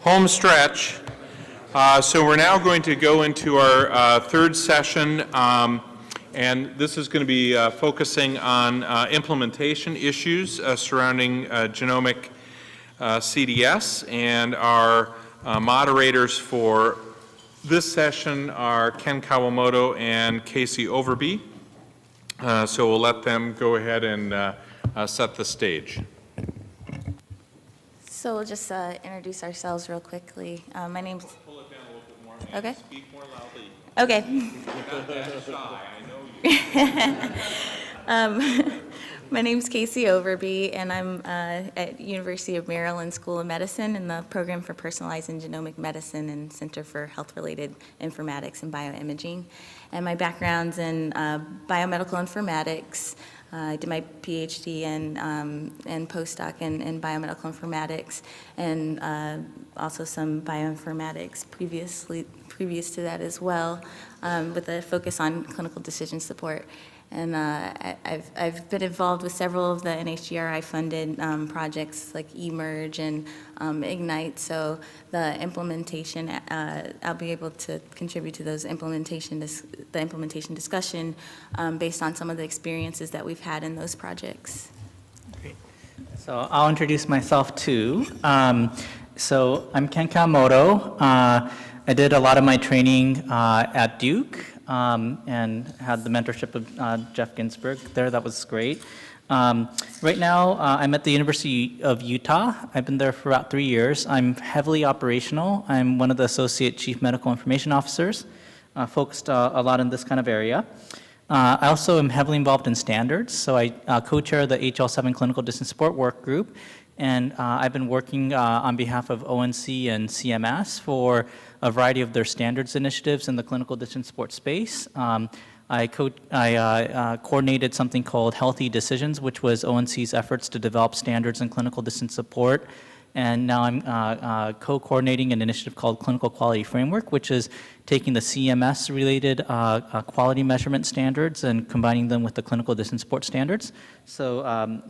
home stretch. Uh, So we're now going to go into our uh, third session, um, and this is going to be uh, focusing on uh, implementation issues uh, surrounding uh, genomic CDS, and our moderators for this session are Ken Kawamoto and Casey Overby. So we'll let them go ahead and set the stage. So we'll just uh, introduce ourselves real quickly. Uh, My name's, Pull it down a little bit more. Okay. Speak more loudly. okay. Not that shy, I know you. Um, My name's Casey Overby, and I'm uh, at University of Maryland School of Medicine in the Program for Personalized and Genomic Medicine and Center for Health-Related Informatics and Bioimaging. And my background's in uh, biomedical informatics. Uh, I did my PhD and, um, and postdoc in, in biomedical informatics, and uh, also some bioinformatics previously, previous to that as well, um, with a focus on clinical decision support. And uh, I- I've, I've been involved with several of the NHGRI-funded um, projects like eMERGE and um, Ignite, so the implementation, uh, I'll be able to contribute to those implementation, the implementation discussion um, based on some of the experiences that we've had in those projects. Great. So I'll introduce myself too. Um, so I'm Ken Kawamoto. Uh, I did a lot of my training uh, at Duke um, and had the mentorship of uh, Jeff Ginsburg there. That was great. Um, right now, uh, I'm at the University of Utah. I've been there for about three years. I'm heavily operational. I'm one of the associate chief medical information officers, uh, focused uh, a lot in this kind of area. Uh, I also am heavily involved in standards, so I uh, co-chair the HL7 Clinical Decision Support Work Group, and uh, I've been working on behalf of ONC and CMS for a variety of their standards initiatives in the clinical decision support space. Um, I, co- I uh, uh, coordinated something called Health eDecisions, which was ONC's efforts to develop standards in clinical decision support. And now I'm uh, uh, co-coordinating an initiative called Clinical Quality Framework, which is taking the CMS-related uh, uh, quality measurement standards and combining them with the clinical decision support standards. So um,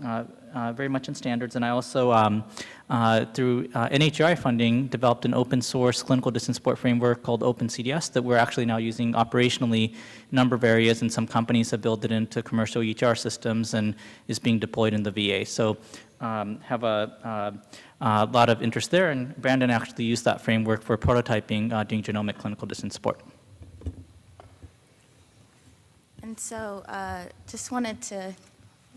uh, uh, very much in standards. And I also, um, uh, through uh, NHGRI funding, developed an open source clinical decision support framework called OpenCDS that we're actually now using operationally a number of areas, and some companies have built it into commercial EHR systems and is being deployed in the VA. So um, have a, uh, a lot of interest there, and Brandon actually used that framework for prototyping uh, doing genomic clinical decision support. And so, uh, just wanted to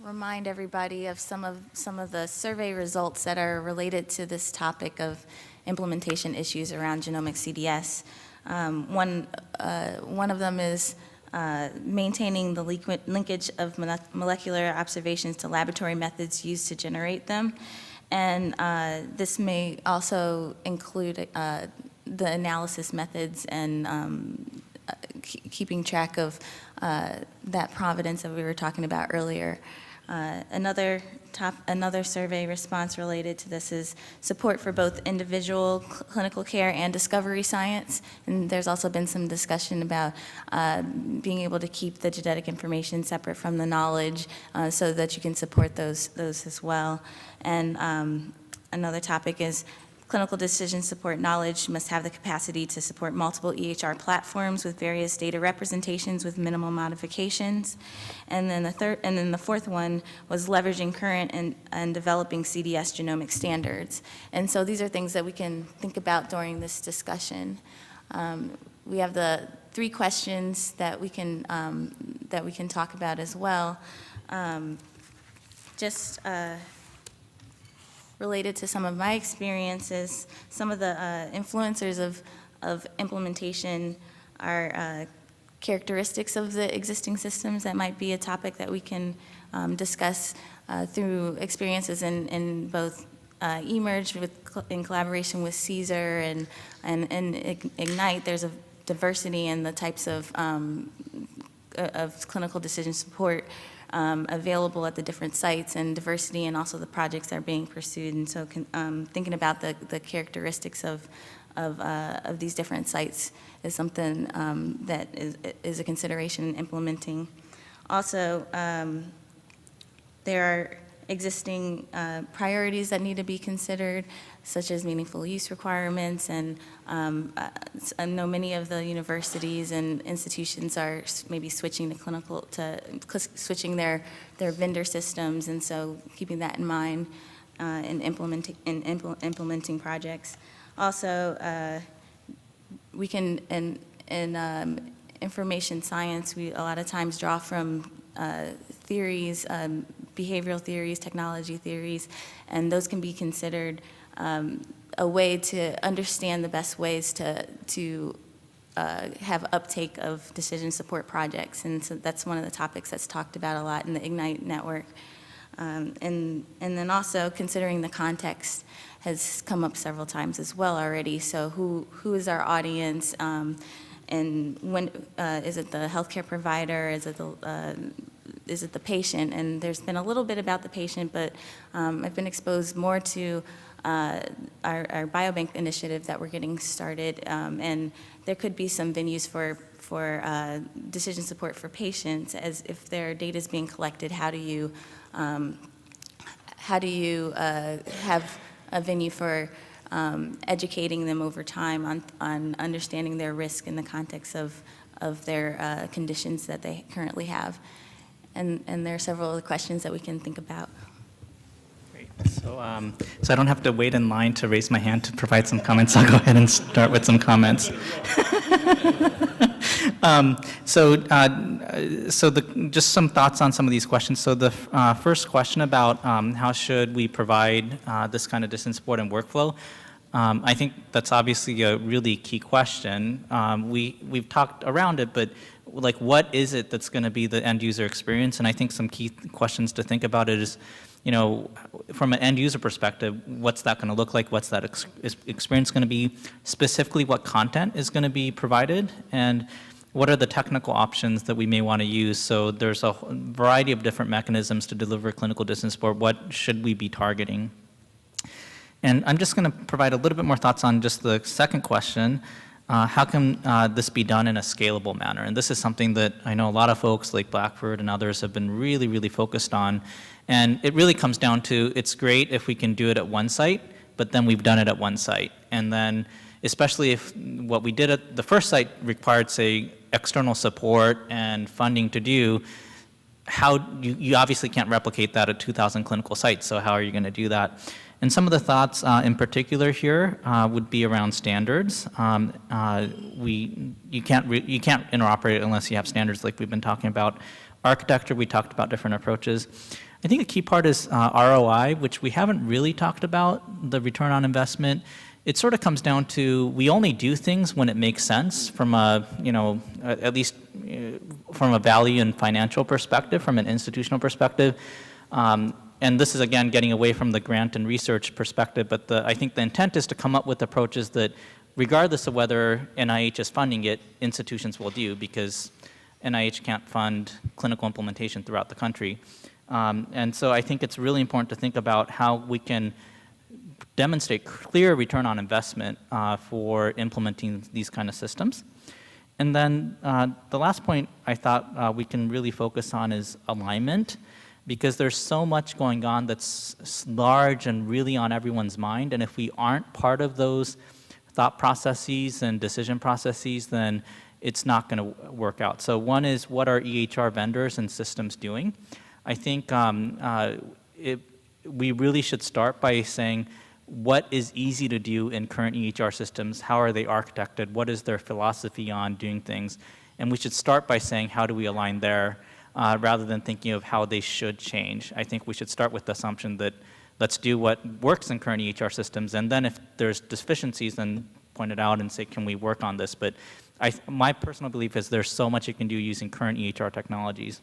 remind everybody of some of, some of the survey results that are related to this topic of implementation issues around genomic CDS. Um, One, uh, one of them is uh, maintaining the linkage of molecular observations to laboratory methods used to generate them. And uh, this may also include uh, the analysis methods and um, uh, keeping track of uh, that provenance that we were talking about earlier. Uh, Another top, another survey response related to this is support for both individual cl- clinical care and discovery science. And there's also been some discussion about uh, being able to keep the genetic information separate from the knowledge uh, so that you can support those, those as well. And um, another topic is Clinical decision support knowledge must have the capacity to support multiple EHR platforms with various data representations with minimal modifications. And then the third, and then the fourth one was leveraging current and, and developing CDS genomic standards. And so these are things that we can think about during this discussion. Um, we have the three questions that we can, um, that we can talk about as well. Um, just, uh, related to some of my experiences. Some of the uh, influencers of, of implementation are uh, characteristics of the existing systems that might be a topic that we can um, discuss uh, through experiences in, in both uh, eMERGE with, in collaboration with CSER and, and, and Ignite. There's a diversity in the types of, um, uh, of clinical decision support um, available at the different sites and diversity and also the projects that are being pursued. And so can, um, thinking about the, the characteristics of, of, uh, of these different sites is something um, that is, is a consideration in implementing. Also, um, there are existing uh, priorities that need to be considered, such as meaningful use requirements, and um, uh, I know many of the universities and institutions are maybe switching to clinical, to switching their, their vendor systems, and so keeping that in mind uh, in implementing, in impl- implementing projects. Also, uh, we can, in, in um, information science, we a lot of times draw from uh, theories, um, behavioral theories, technology theories, and those can be considered um, a way to understand the best ways to, to uh, have uptake of decision support projects. And so that's one of the topics that's talked about a lot in the Ignite network. Um, And, and then also considering the context has come up several times as well already. So who, who is our audience? Um, And when, uh, is it the healthcare provider? Is it the, uh, is it the patient? And there's been a little bit about the patient, but um, I've been exposed more to uh, our, our biobank initiative that we're getting started. um, And there could be some venues for, for uh, decision support for patients, as if their data is being collected, how do you, um, how do you uh, have a venue for um, educating them over time on, on understanding their risk in the context of, of their uh, conditions that they currently have? And, and there are several other questions that we can think about. Great. So, um, so I don't have to wait in line to raise my hand to provide some comments. I'll go ahead and start with some comments. Um, So, uh, so the, just some thoughts on some of these questions. So the uh, first question about um, how should we provide uh, this kind of decision support and workflow, um, I think that's obviously a really key question. Um, We, we've talked around it, but like what is it that's going to be the end user experience? And I think some key questions to think about is, you know, from an end user perspective, what's that going to look like? What's that ex experience going to be? Specifically, what content is going to be provided? And what are the technical options that we may want to use? So there's a variety of different mechanisms to deliver clinical decision support. What should we be targeting? And I'm just going to provide a little bit more thoughts on just the second question. Uh, how can uh, this be done in a scalable manner? And this is something that I know a lot of folks like Blackford and others have been really, really focused on. And it really comes down to it's great if we can do it at one site, but then we've done it at one site. And then, especially if what we did at the first site required, say, external support and funding to do, how you, you obviously can't replicate that at 2,000 clinical sites, so how are you going to do that? And some of the thoughts uh, in particular here uh, would be around standards. Um, uh, we, you, can't you can't interoperate unless you have standards like we've been talking about. Architecture, we talked about different approaches. I think a key part is uh, ROI, which we haven't really talked about, the return on investment. It sort of comes down to we only do things when it makes sense from a, you know, at least uh, from a value and financial perspective, from an institutional perspective. Um, and this is again getting away from the grant and research perspective, but the, I think the intent is to come up with approaches that, regardless of whether NIH is funding it, institutions will do because NIH can't fund clinical implementation throughout the country. Um, and so I think it's really important to think about how we can demonstrate clear return on investment uh, for implementing these kind of systems. And then uh, the last point I thought uh, we can really focus on is alignment, because there's so much going on that's large and really on everyone's mind. And if we aren't part of those thought processes and decision processes, then it's not going to work out. So one is what are EHR vendors and systems doing? I think um, uh, it, we really should start by saying what is easy to do in current EHR systems, how are they architected, what is their philosophy on doing things, and we should start by saying how do we align there uh, rather than thinking of how they should change. I think we should start with the assumption that let's do what works in current EHR systems, and then if there's deficiencies, then point it out and say, can we work on this? But I, my personal belief is there's so much you can do using current EHR technologies.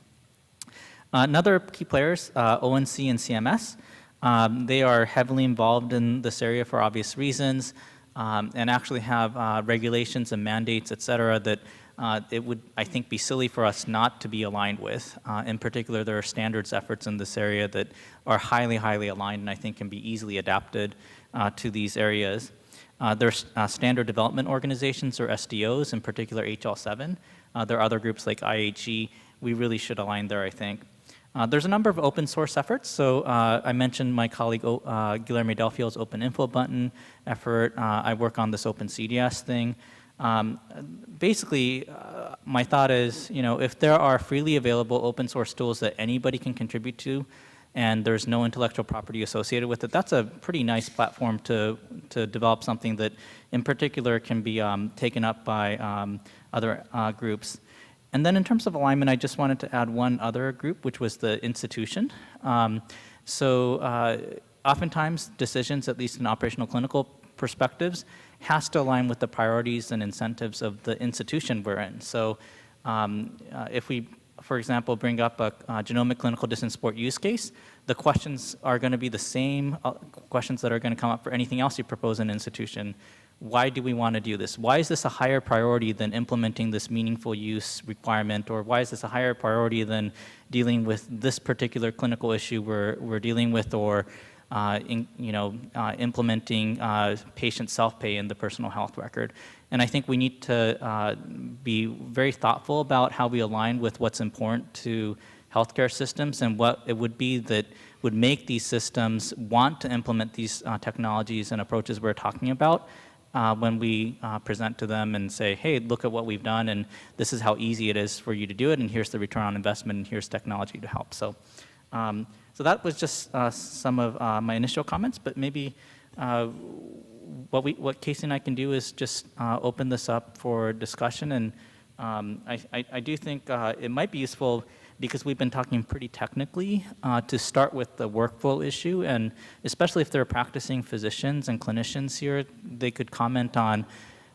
Uh, Another key players, uh, ONC and CMS, um, they are heavily involved in this area for obvious reasons um, and actually have uh, regulations and mandates, et cetera, that uh, it would, I think, be silly for us not to be aligned with. Uh, in particular, there are standards efforts in this area that are highly, highly aligned and I think can be easily adapted uh, to these areas. Uh, there's uh, standard development organizations or SDOs, in particular HL7. Uh, there are other groups like IHE. We really should align there, I think. There's a number of open source efforts. So I mentioned my colleague Guillermo Del Open Info Button effort. I work on this Open CDS thing. Um, basically, uh, my thought is, you know, if there are freely available open source tools that anybody can contribute to, and there's no intellectual property associated with it, that's a pretty nice platform to, to develop something that in particular can be um, taken up by um, other uh, groups. And then in terms of alignment, I just wanted to add one other group, which was the institution. Um, so uh, oftentimes decisions, at least in operational clinical perspectives, has to align with the priorities and incentives of the institution we're in. So um, uh, if we, for example, bring up a, genomic clinical decision support use case, the questions are going to be the same uh, questions that are going to come up for anything else you propose in an institution. Why do we want to do this? Why is this a higher priority than implementing this meaningful use requirement? Or why is this a higher priority than dealing with this particular clinical issue we're, we're dealing with or in, you know, uh, implementing uh, patient self-pay in the personal health record. And I think we need to uh, be very thoughtful about how we align with what's important to healthcare systems and what it would be that would make these systems want to implement these uh, technologies and approaches we're talking about uh, when we uh, present to them and say, hey, look at what we've done and this is how easy it is for you to do it and here's the return on investment and here's technology to help. So, um, so that was just uh, some of uh, my initial comments, but maybe uh, what, we, what Casey and I can do is just uh, open this up for discussion and um, I, I, I do think uh, it might be useful because we've been talking pretty technically uh, to start with the workflow issue and especially if there are practicing physicians and clinicians here, they could comment on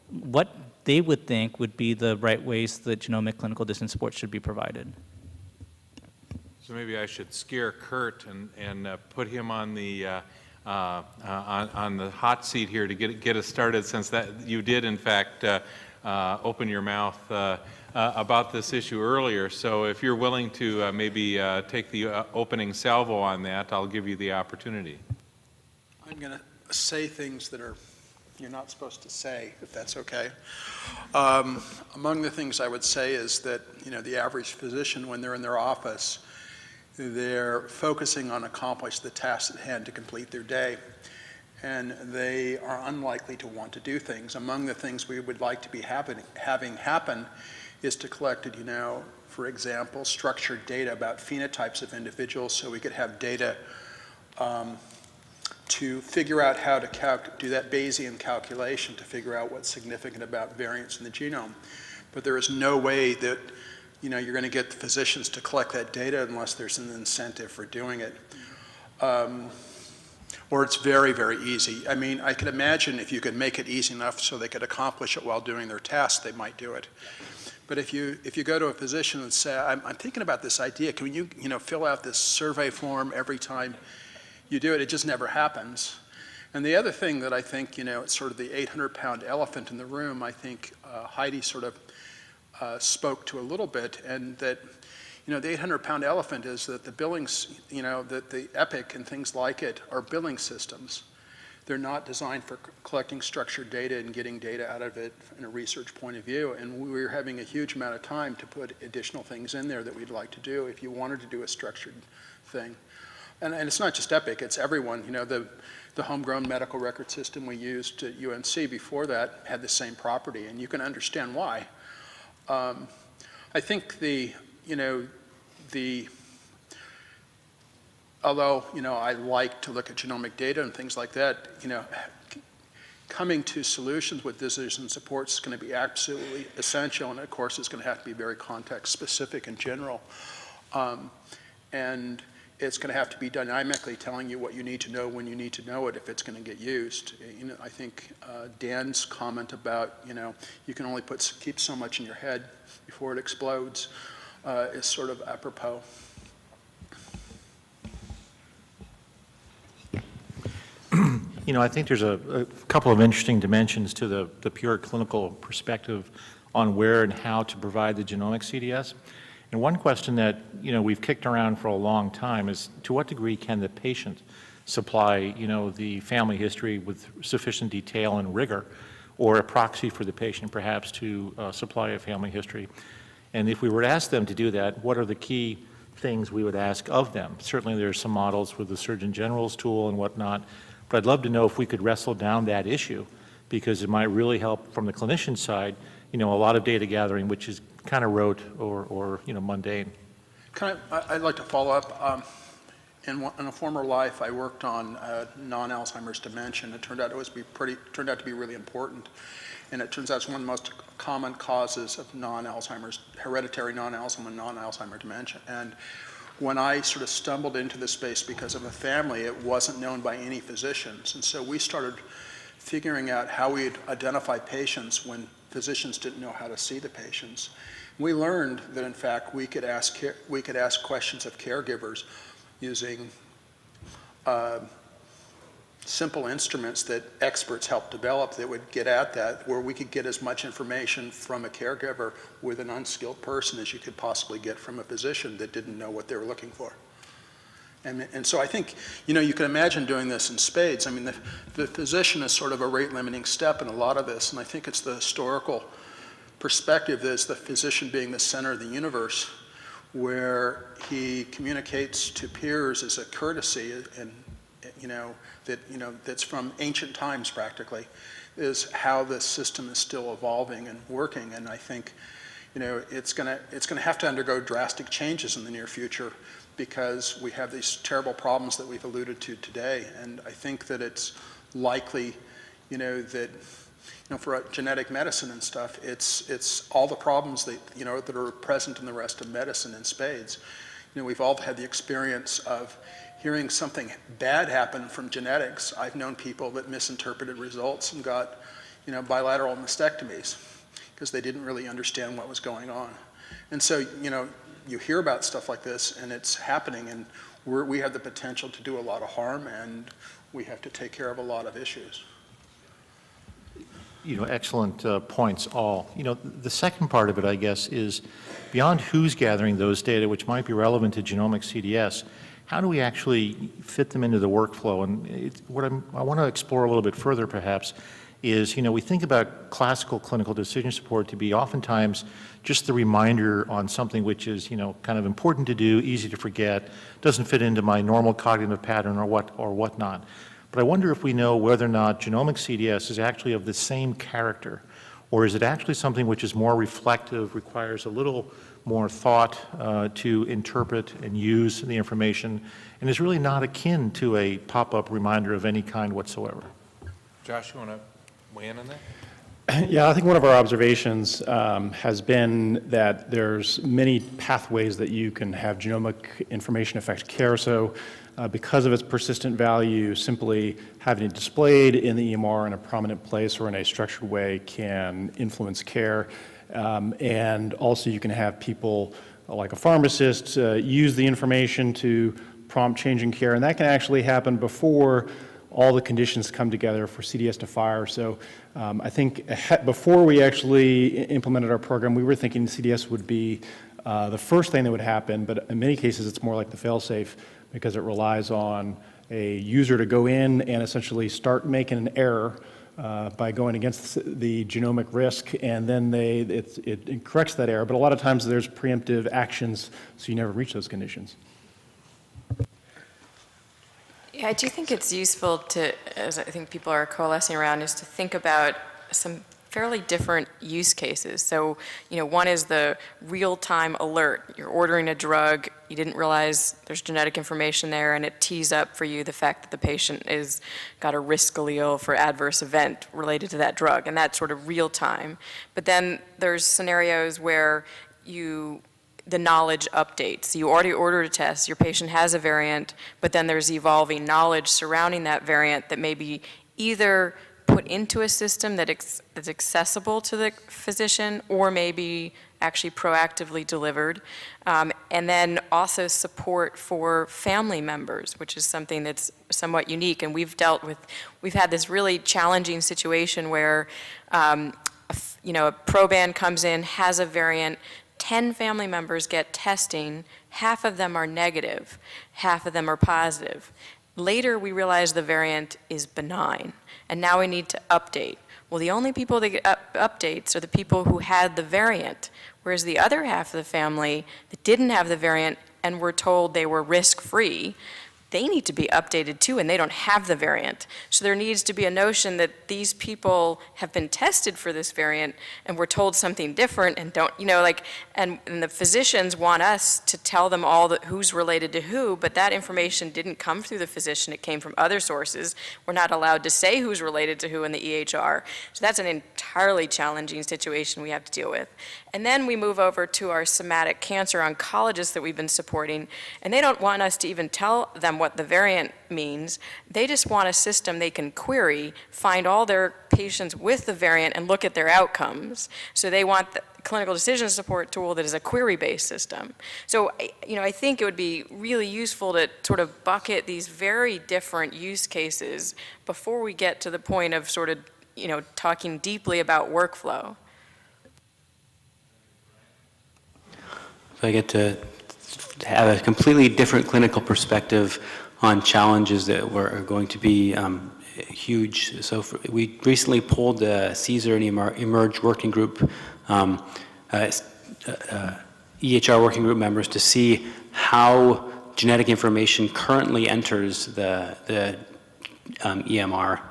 what they would think would be the right ways that genomic clinical decision support should be provided. Maybe I should scare Kurt and, and uh, put him on the, uh, uh, uh, on, on the hot seat here to get, get us started since that, you did in fact uh, uh, open your mouth about this issue earlier. So if you're willing to maybe take the opening salvo on that, I'll give you the opportunity. I'm going to say things that are, you're not supposed to say, if that's okay. Um, Among the things I would say is that, you know, the average physician, when they're in their office, they're focusing on accomplish the tasks at hand to complete their day. And they are unlikely to want to do things. Among the things we would like to be having happen is to collect, you know, for example, structured data about phenotypes of individuals so we could have data um, to figure out how to do that Bayesian calculation to figure out what's significant about variants in the genome. But there is no way that you know, you're going to get the physicians to collect that data unless there's an incentive for doing it. Um, or it's very, very easy. I mean, I could imagine if you could make it easy enough so they could accomplish it while doing their tasks, they might do it. But if you, if you go to a physician and say, I'm, I'm thinking about this idea, can you, you know, fill out this survey form every time you do it? It just never happens. And the other thing that I think, you know, it's sort of the 800-pound elephant in the room, I think uh, Heidi sort of uh, spoke to a little bit, and that, you know, the 800-pound elephant is that the billings, you know, that the EPIC and things like it are billing systems. They're not designed for collecting structured data and getting data out of it in a research point of view. And we're having a huge amount of time to put additional things in there that we'd like to do if you wanted to do a structured thing. And, and it's not just EPIC, it's everyone. You know, the, the homegrown medical record system we used at UNC before that had the same property, and you can understand why. Um, I think the, you know, the, although, you know, I like to look at genomic data and things like that, you know, coming to solutions with decision support is going to be absolutely essential, and of course it's going to have to be very context specific in general. Um, and it's going to have to be dynamically telling you what you need to know when you need to know it if it's going to get used. You know, I think uh, Dan's comment about, you know, you can only put, keep so much in your head before it explodes uh, is sort of apropos. You know, I think there's a, a couple of interesting dimensions to the, the pure clinical perspective on where and how to provide the genomic CDS. And one question that, you know, we've kicked around for a long time is to what degree can the patient supply, you know, the family history with sufficient detail and rigor or a proxy for the patient perhaps to uh, supply a family history. And if we were to ask them to do that, what are the key things we would ask of them. Certainly, there are some models with the Surgeon General's tool and whatnot, but I'd love to know if we could wrestle down that issue, because it might really help from the clinician side, you know, a lot of data gathering, which is kind of rote or, or, you know, mundane. Kind of, I'd like to follow up. Um, In one- in a former life, I worked on uh, non-Alzheimer's dementia, it turned out it was be pretty, turned out to be really important. And it turns out it's one of the most common causes of non-Alzheimer's, hereditary non-Alzheimer's, non-Alzheimer dementia. And when I sort of stumbled into this space because of a family, it wasn't known by any physicians. And so we started figuring out how we'd identify patients when physicians didn't know how to see the patients. We learned that in fact we could ask we could ask questions of caregivers using uh, simple instruments that experts helped develop that would get at that, where we could get as much information from a caregiver with an unskilled person as you could possibly get from a physician that didn't know what they were looking for. And, and so I think, you know, you can imagine doing this in spades. I mean, the, the physician is sort of a rate limiting step in a lot of this, and I think it's the historical perspective that is the physician being the center of the universe, where he communicates to peers as a courtesy, and, you know, that, you know, that's from ancient times practically, is how this system is still evolving and working. And I think, you know, it's going to it's going to have to undergo drastic changes in the near future because we have these terrible problems that we've alluded to today. And I think that it's likely, you know, that, you know, for genetic medicine and stuff, it's, it's all the problems that, you know, that are present in the rest of medicine in spades. You know, we've all had the experience of hearing something bad happen from genetics. I've known people that misinterpreted results and got, you know, bilateral mastectomies because they didn't really understand what was going on. And so, you know, you hear about stuff like this and it's happening and we have the potential to do a lot of harm and we have to take care of a lot of issues. You know, excellent uh, points all. You know, the second part of it, I guess, is beyond who's gathering those data, which might be relevant to genomic CDS, how do we actually fit them into the workflow? And it, what I'm, I want to explore a little bit further, perhaps, is, you know, we think about classical clinical decision support to be oftentimes just the reminder on something which is, you know, kind of important to do, easy to forget, doesn't fit into my normal cognitive pattern or what or whatnot. But I wonder if we know whether or not genomic CDS is actually of the same character, or is it actually something which is more reflective, requires a little more thought uh, to interpret and use the information, and is really not akin to a pop-up reminder of any kind whatsoever. Josh, you want to weigh in on that? Yeah, I think one of our observations um, has been that there's many pathways that you can have genomic information affect care. So uh, because of its persistent value, simply having it displayed in the EMR in a prominent place or in a structured way can influence care. Um, and also you can have people uh, like a pharmacist uh, use the information to prompt change in care. And that can actually happen before all the conditions come together for CDS to fire. So um, I think before we actually implemented our program, we were thinking CDS would be uh, the first thing that would happen, but in many cases, it's more like the fail-safe because it relies on a user to go in and essentially start making an error uh, by going against the genomic risk, and then they, it, it corrects that error. But a lot of times, there's preemptive actions, so you never reach those conditions. Yeah, I do think it's useful to, as I think people are coalescing around, is to think about some fairly different use cases. So, you know, one is the real-time alert. You're ordering a drug, you didn't realize there's genetic information there, and it tees up for you the fact that the patient is got a risk allele for adverse event related to that drug, and that's sort of real-time. But then there's scenarios where you the knowledge updates. You already ordered a test, your patient has a variant, but then there's evolving knowledge surrounding that variant that may be either put into a system that that's accessible to the physician or maybe actually proactively delivered. Um, and then also support for family members, which is something that's somewhat unique. And we've dealt with, we've had this really challenging situation where, um, you know, a proband comes in, has a variant, 10 family members get testing, half of them are negative, half of them are positive. Later, we realize the variant is benign, and now we need to update. Well, the only people that get up- updates are the people who had the variant, whereas the other half of the family that didn't have the variant and we're told they were risk-free, they need to be updated too, and they don't have the variant. So there needs to be a notion that these people have been tested for this variant and we're told something different and don't, you know, like, and, and the physicians want us to tell them all that who's related to who, but that information didn't come through the physician, it came from other sources. We're not allowed to say who's related to who in the EHR. So that's an entirely challenging situation we have to deal with. And then we move over to our somatic cancer oncologists that we've been supporting, and they don't want us to even tell them what the variant means. They just want a system they can query, find all their patients with the variant, and look at their outcomes. So they want the clinical decision support tool that is a query-based system. So, you know, I think it would be really useful to sort of bucket these very different use cases before we get to the point of sort of, you know, talking deeply about workflow. If I get to have a completely different clinical perspective on challenges that were, are going to be um, huge. So for, we recently polled the CSER and eMERGE Working Group, um, uh, uh, EHR Working Group members to see how genetic information currently enters the, the um, EMR.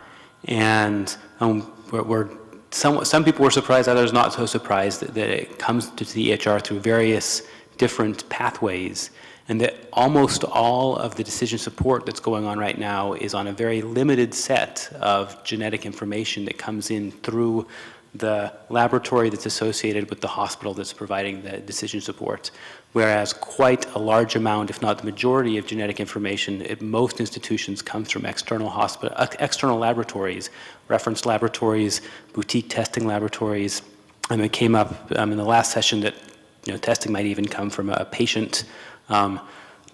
And um, we're, we're some, some people were surprised, others not so surprised that, that it comes to the EHR through various different pathways, and that almost all of the decision support that's going on right now is on a very limited set of genetic information that comes in through the laboratory that's associated with the hospital that's providing the decision support. Whereas quite a large amount, if not the majority of genetic information at most institutions comes from external hospital, uh, external laboratories, reference laboratories, boutique testing laboratories. And it came up um, in the last session that you know, testing might even come from a patient um,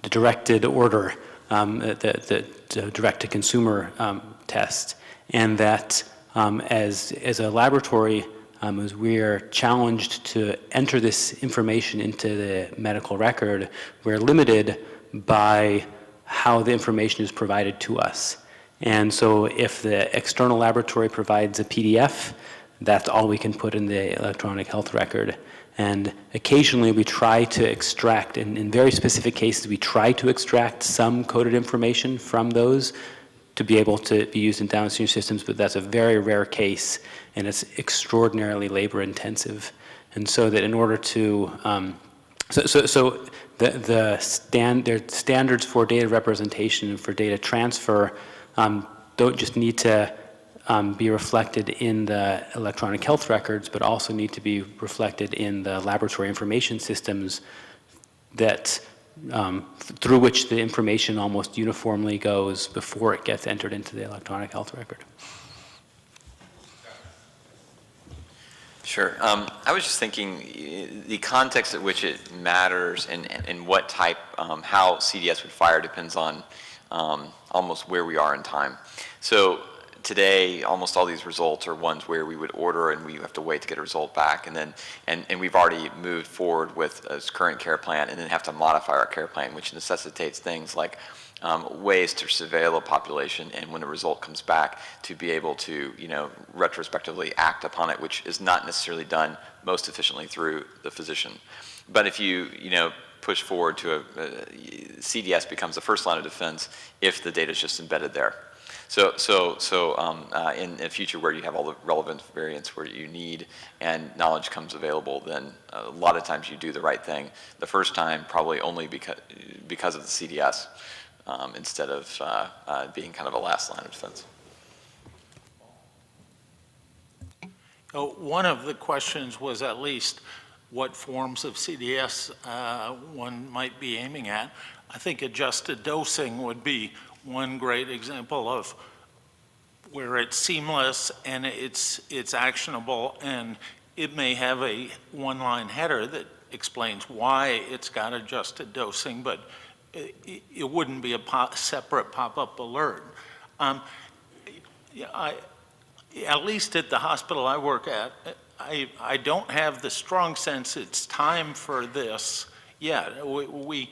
directed order, um, the, the, the direct-to-consumer um, test, and that um, as, as a laboratory, um, as we're challenged to enter this information into the medical record, we're limited by how the information is provided to us. And so if the external laboratory provides a PDF, that's all we can put in the electronic health record. And occasionally we try to extract, in, in very specific cases, we try to extract some coded information from those to be able to be used in downstream systems, but that's a very rare case and it's extraordinarily labor intensive. And so that in order to, um, so, so, so the, the standard, standards for data representation and for data transfer um, don't just need to um, be reflected in the electronic health records, but also need to be reflected in the laboratory information systems that um, through which the information almost uniformly goes before it gets entered into the electronic health record. Sure. Um, I was just thinking the context at which it matters and, and, and what type, um, how CDS would fire depends on um, almost where we are in time. So today, almost all these results are ones where we would order and we have to wait to get a result back. And then, and, and we've already moved forward with a current care plan and then have to modify our care plan, which necessitates things like um, ways to surveil a population and when a result comes back to be able to, you know, retrospectively act upon it, which is not necessarily done most efficiently through the physician. But if you, you know, push forward to a, a CDS becomes the first line of defense if the data is just embedded there. So, so, so um, uh, in a future where you have all the relevant variants where you need and knowledge comes available, then a lot of times you do the right thing. The first time, probably only because, because of the CDS um, instead of uh, uh, being kind of a last line of defense. Oh, One of the questions was at least what forms of CDS uh, one might be aiming at. I think adjusted dosing would be one great example of where it's seamless and it's, it's actionable and it may have a one-line header that explains why it's got adjusted dosing, but it, it wouldn't be a separate pop-up alert. Um, I, at least at the hospital I work at, I, I don't have the strong sense it's time for this yet. We, we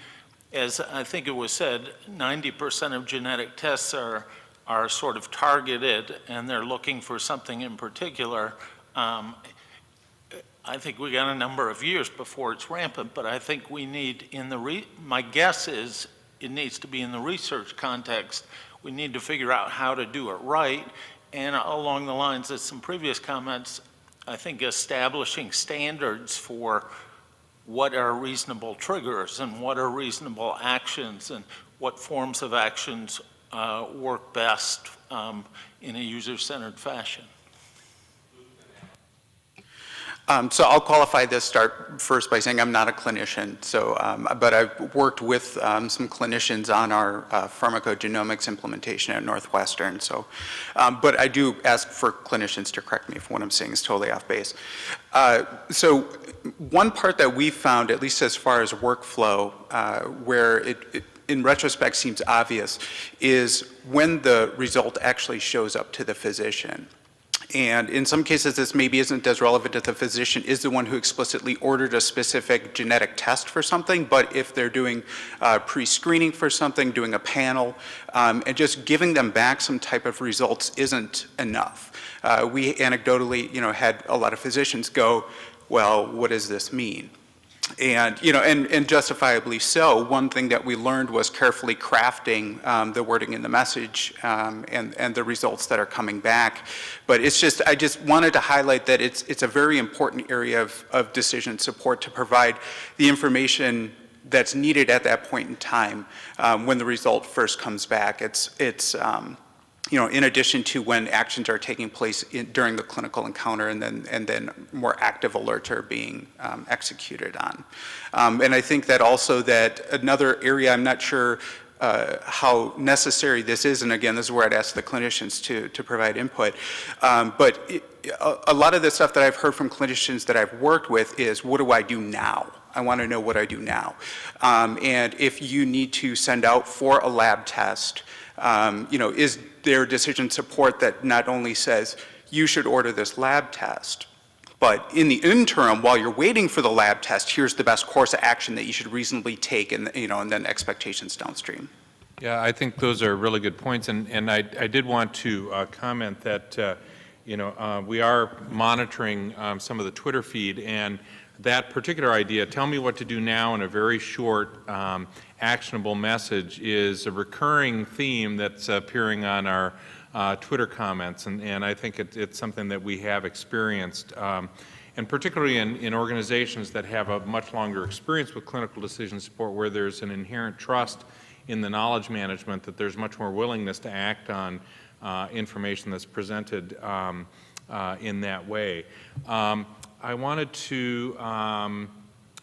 as I think it was said, 90% of genetic tests are, are sort of targeted and they're looking for something in particular. Um, I think we got a number of years before it's rampant, but I think we need in the, re my guess is it needs to be in the research context. We need to figure out how to do it right. And along the lines of some previous comments, I think establishing standards for what are reasonable triggers and what are reasonable actions and what forms of actions uh, work best um, in a user-centered fashion. Um, so I'll qualify this start first by saying I'm not a clinician. So, um, but I've worked with um, some clinicians on our uh, pharmacogenomics implementation at Northwestern. So, um, but I do ask for clinicians to correct me if what I'm saying is totally off base. Uh, so, one part that we found, at least as far as workflow, uh, where it, it in retrospect seems obvious, is when the result actually shows up to the physician. And in some cases, this maybe isn't as relevant if the physician is the one who explicitly ordered a specific genetic test for something, but if they're doing uh, pre-screening for something, doing a panel, um, and just giving them back some type of results isn't enough. Uh, we anecdotally, you know, had a lot of physicians go, well, what does this mean? And, you know, and, and justifiably so, one thing that we learned was carefully crafting um, the wording in the message um, and, and the results that are coming back. But it's just, I just wanted to highlight that it's, it's a very important area of, of decision support to provide the information that's needed at that point in time um, when the result first comes back. It's, it's, um, you know, in addition to when actions are taking place in, during the clinical encounter and then, and then more active alerts are being um, executed on. Um, and I think that also that another area, I'm not sure uh, how necessary this is, and again, this is where I'd ask the clinicians to, to provide input, um, but it, a, a lot of the stuff that I've heard from clinicians that I've worked with is, what do I do now? I want to know what I do now. Um, and if you need to send out for a lab test, um, you know, is there decision support that not only says you should order this lab test, but in the interim, while you're waiting for the lab test, here's the best course of action that you should reasonably take and, you know, and then expectations downstream. Yeah, I think those are really good points, and, and I, I did want to uh, comment that, uh, you know, uh, we are monitoring um, some of the Twitter feed, and that particular idea, tell me what to do now in a very short, um, actionable message, is a recurring theme that's appearing on our uh, Twitter comments, and, and I think it, it's something that we have experienced. Um, and particularly in, in organizations that have a much longer experience with clinical decision support where there's an inherent trust in the knowledge management that there's much more willingness to act on uh, information that's presented um, uh, in that way. Um, I wanted to, um,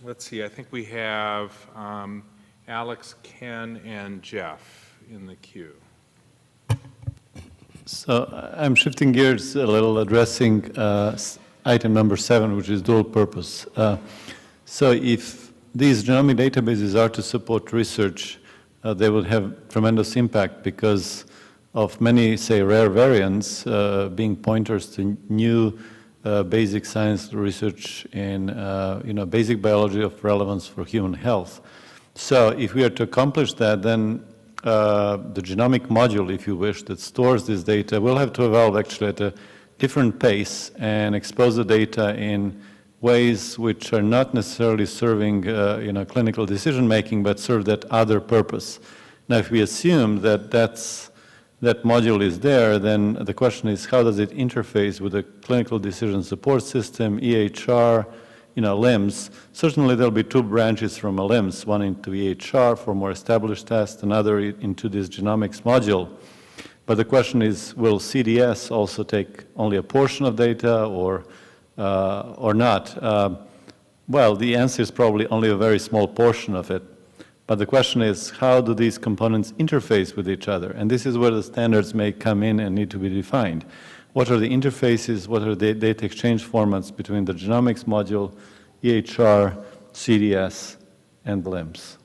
let's see, I think we have um, Alex, Ken, and Jeff in the queue. So uh, I'm shifting gears a little, addressing uh, item number seven, which is dual purpose. Uh, so if these genomic databases are to support research, uh, they will have tremendous impact because of many, say, rare variants uh, being pointers to new uh, basic science research in, you know, basic biology of relevance for human health. So if we are to accomplish that, then uh, the genomic module, if you wish, that stores this data will have to evolve actually at a different pace and expose the data in ways which are not necessarily serving, uh, you know, clinical decision making, but serve that other purpose. Now, if we assume that that's that module is there, then the question is how does it interface with the clinical decision support system, EHR, you know, LIMS. Certainly there'll be two branches from a LIMS, one into EHR for more established tests, another into this genomics module. But the question is, will CDS also take only a portion of data or, uh, or not? Uh, well, the answer is probably only a very small portion of it. But the question is, how do these components interface with each other? And this is where the standards may come in and need to be defined. What are the interfaces, what are the data exchange formats between the genomics module, EHR, CDS, and LIMS?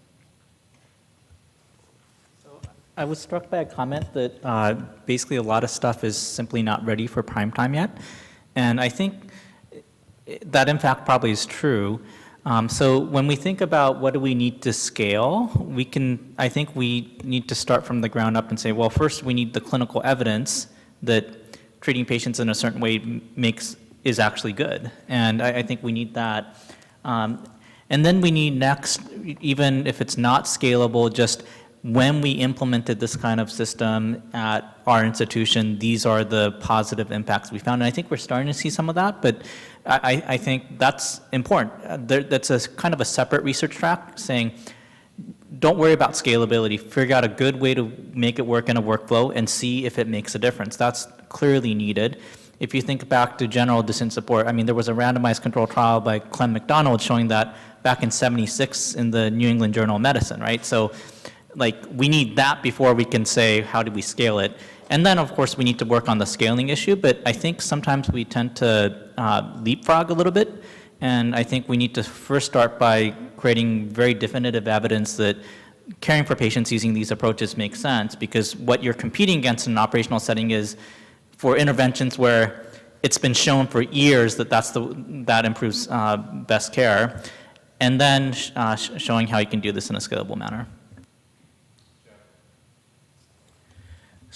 I was struck by a comment that uh, basically a lot of stuff is simply not ready for prime time yet. And I think that in fact probably is true. Um, so when we think about what do we need to scale, we can, I think we need to start from the ground up and say, well, first we need the clinical evidence that treating patients in a certain way makes is actually good. And I, I think we need that. Um, and then we need next, even if it's not scalable, just when we implemented this kind of system at our institution, these are the positive impacts we found. And I think we're starting to see some of that, but I, I think that's important. There, that's a kind of a separate research track saying, don't worry about scalability. Figure out a good way to make it work in a workflow and see if it makes a difference. That's clearly needed. If you think back to general decision support, I mean, there was a randomized control trial by Clem McDonald showing that back in 76 in the New England Journal of Medicine, right? So like we need that before we can say how do we scale it. And then of course we need to work on the scaling issue, but I think sometimes we tend to uh, leapfrog a little bit. And I think we need to first start by creating very definitive evidence that caring for patients using these approaches makes sense because what you're competing against in an operational setting is for interventions where it's been shown for years that that's the, that improves uh, best care, and then uh, sh showing how you can do this in a scalable manner.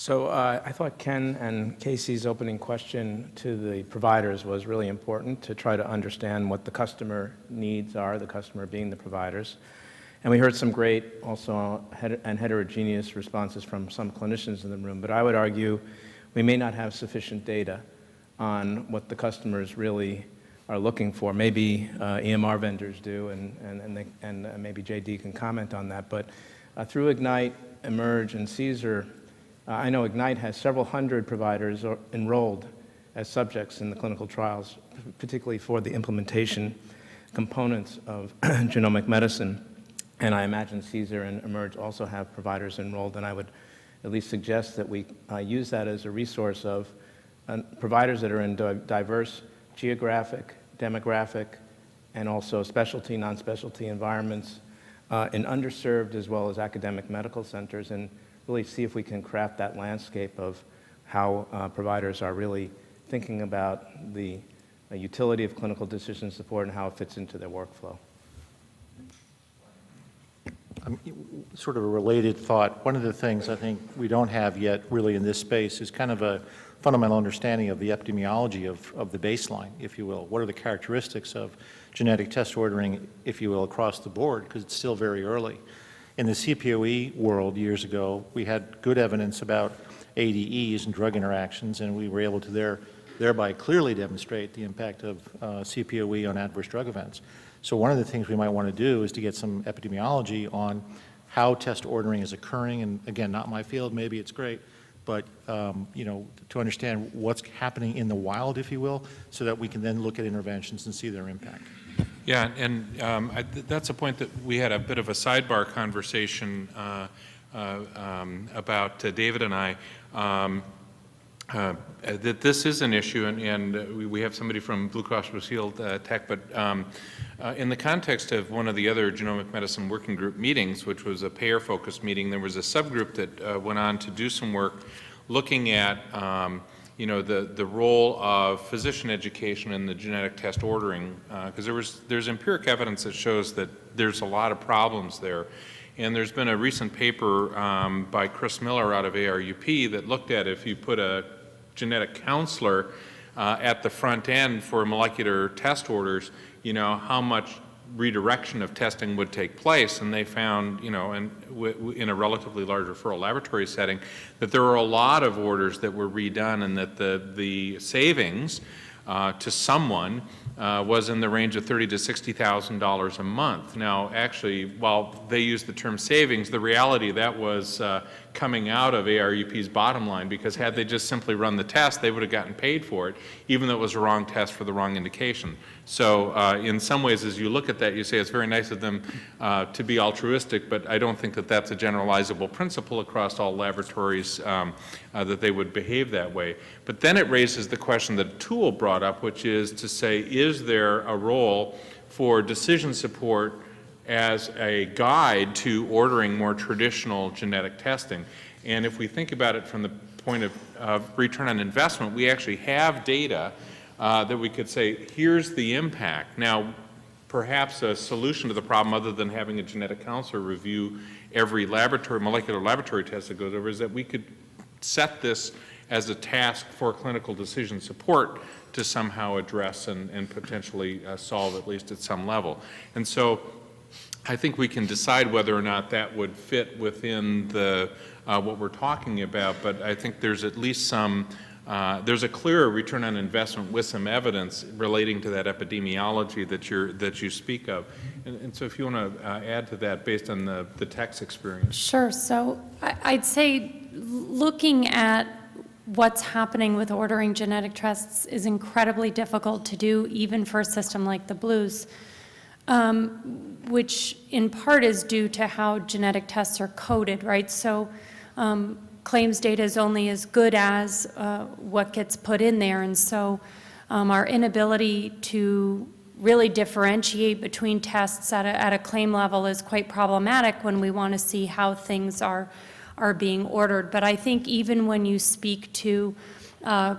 So uh, I thought Ken and Casey's opening question to the providers was really important to try to understand what the customer needs are, the customer being the providers. And we heard some great also and heterogeneous responses from some clinicians in the room, but I would argue we may not have sufficient data on what the customers really are looking for. Maybe uh, EMR vendors do, and, and, and, they, and uh, maybe JD can comment on that. But uh, through Ignite, eMERGE, and CSER, uh, I know Ignite has several hundred providers enrolled as subjects in the clinical trials, particularly for the implementation components of genomic medicine. And I imagine CSER and eMERGE also have providers enrolled, and I would at least suggest that we uh, use that as a resource of uh, providers that are in diverse geographic, demographic, and also specialty, non-specialty environments uh, in underserved as well as academic medical centers and really see if we can craft that landscape of how uh, providers are really thinking about the uh, utility of clinical decision support and how it fits into their workflow. Um, sort of a related thought. One of the things I think we don't have yet really in this space is kind of a fundamental understanding of the epidemiology of, of the baseline, if you will. What are the characteristics of genetic test ordering, if you will, across the board, because it's still very early. In the CPOE world years ago, we had good evidence about ADEs and drug interactions, and we were able to there, thereby clearly demonstrate the impact of uh, CPOE on adverse drug events. So one of the things we might want to do is to get some epidemiology on how test ordering is occurring, and again, not my field, maybe it's great, but um, you know, to understand what's happening in the wild, if you will, so that we can then look at interventions and see their impact. Yeah, and um, I, that's a point that we had a bit of a sidebar conversation uh, uh, um, about uh, David and I. Um, uh, that this is an issue, and, and we, we, have somebody from Blue Cross Blue Shield uh, TEC, but um, uh, in the context of one of the other genomic medicine working group meetings, which was a payer-focused meeting, there was a subgroup that went on to do some work looking at um, you know, the, the role of physician education in the genetic test ordering, because uh, there was, there's empiric evidence that shows that there's a lot of problems there. And there's been a recent paper um, by Chris Miller out of ARUP that looked at if you put a genetic counselor uh, at the front end for molecular test orders, you know, how much redirection of testing would take place, and they found, you know, in, in a relatively large referral laboratory setting, that there were a lot of orders that were redone and that the, the savings uh, to someone uh, was in the range of thirty to sixty thousand dollars a month. Now, actually, while they used the term savings, the reality that was uh, coming out of ARUP's bottom line because had they just simply run the test, they would have gotten paid for it, even though it was a wrong test for the wrong indication. So uh, in some ways, as you look at that, you say it's very nice of them uh, to be altruistic, but I don't think that that's a generalizable principle across all laboratories um, uh, that they would behave that way. But then it raises the question that Atul brought up, which is to say, is there a role for decision support as a guide to ordering more traditional genetic testing. And if we think about it from the point of, of return on investment, we actually have data uh, that we could say, here's the impact. Now, perhaps a solution to the problem other than having a genetic counselor review every laboratory, molecular laboratory test that goes over is that we could set this as a task for clinical decision support to somehow address and, and potentially uh, solve at least at some level. And so I think we can decide whether or not that would fit within the, uh, what we're talking about, but I think there's at least some, uh, there's a clearer return on investment with some evidence relating to that epidemiology that you're, that you speak of. And, and so if you want to uh, add to that based on the, the TEC experience. Sure. So I'd say looking at what's happening with ordering genetic tests is incredibly difficult to do, even for a system like the Blues, um, which in part is due to how genetic tests are coded, right? So um, claims data is only as good as uh, what gets put in there, and so um, our inability to really differentiate between tests at a, at a claim level is quite problematic when we want to see how things are, are being ordered. But I think even when you speak to uh,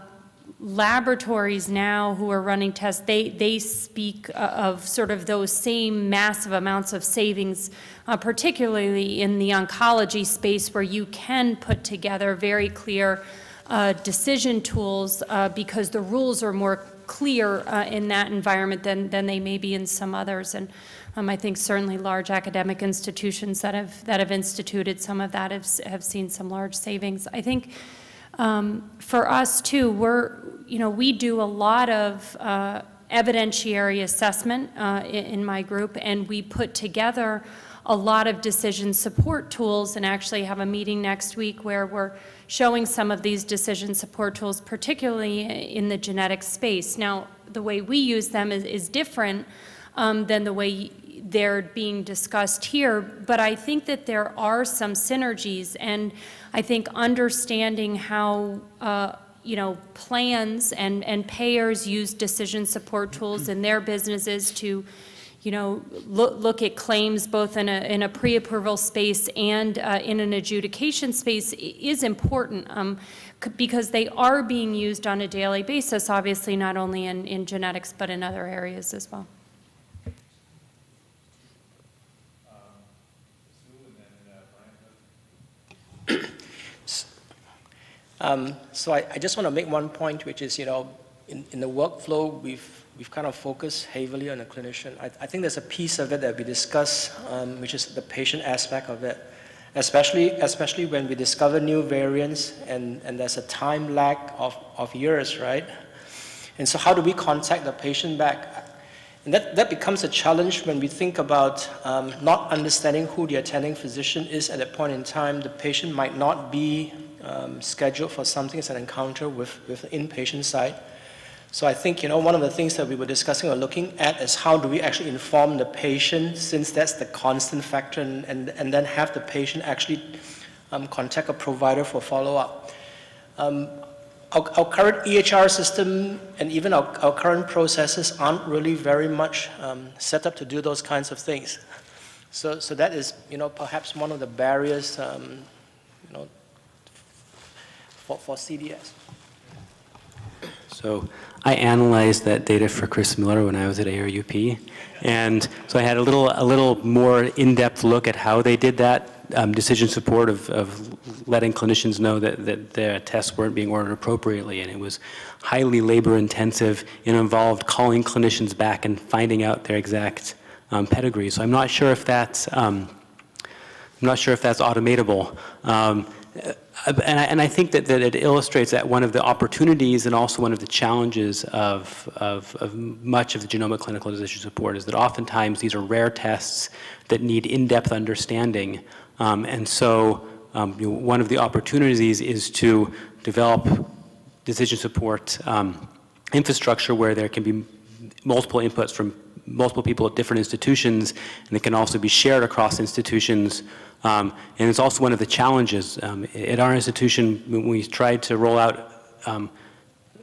laboratories now who are running tests, they, they speak uh, of sort of those same massive amounts of savings, uh, particularly in the oncology space where you can put together very clear uh, decision tools uh, because the rules are more clear uh, in that environment than, than they may be in some others. And um, I think certainly large academic institutions that have, that have instituted some of that have, have seen some large savings. I think um, for us too, we're, you know, we do a lot of uh, evidentiary assessment uh, in, my group, and we put together a lot of decision support tools and actually have a meeting next week where we're showing some of these decision support tools, particularly in the genetic space. Now, the way we use them is, is different um, than the way they're being discussed here, but I think that there are some synergies, and I think understanding how uh, you know, plans and, and payers use decision support tools in their businesses to you know, look, look at claims both in a, in a pre-approval space and uh, in an adjudication space is important um, because they are being used on a daily basis, obviously not only in, in genetics but in other areas as well. Um, so I, I just want to make one point, which is, you know, in, in the workflow, we've, we've kind of focused heavily on the clinician. I, I think there's a piece of it that we discuss, um, which is the patient aspect of it, especially, especially when we discover new variants and, and there's a time lag of, of years, right? And so how do we contact the patient back? And that, that becomes a challenge when we think about um, not understanding who the attending physician is at that point in time. The patient might not be um, scheduled for something as an encounter with, with the inpatient side. So I think, you know, one of the things that we were discussing or looking at is how do we actually inform the patient since that's the constant factor and, and, and then have the patient actually um, contact a provider for follow-up. Um, our, our, current EHR system and even our, our, current processes aren't really very much um, set up to do those kinds of things. So, so that is, you know, perhaps one of the barriers, um, for, for CDS. So I analyzed that data for Chris Miller when I was at ARUP. And so I had a little, a little more in-depth look at how they did that um, decision support of, of letting clinicians know that, that their tests weren't being ordered appropriately. And it was highly labor intensive and involved calling clinicians back and finding out their exact um, pedigree. So I'm not sure if that's, um, I'm not sure if that's automatable. Um, and I, and I, think that, that it illustrates that one of the opportunities and also one of the challenges of, of, of, much of the genomic clinical decision support is that oftentimes these are rare tests that need in-depth understanding. Um, and so um, you know, one of the opportunities is to develop decision support um, infrastructure where there can be multiple inputs from multiple people at different institutions and it can also be shared across institutions um, and it's also one of the challenges. Um, at our institution, when we tried to roll out um,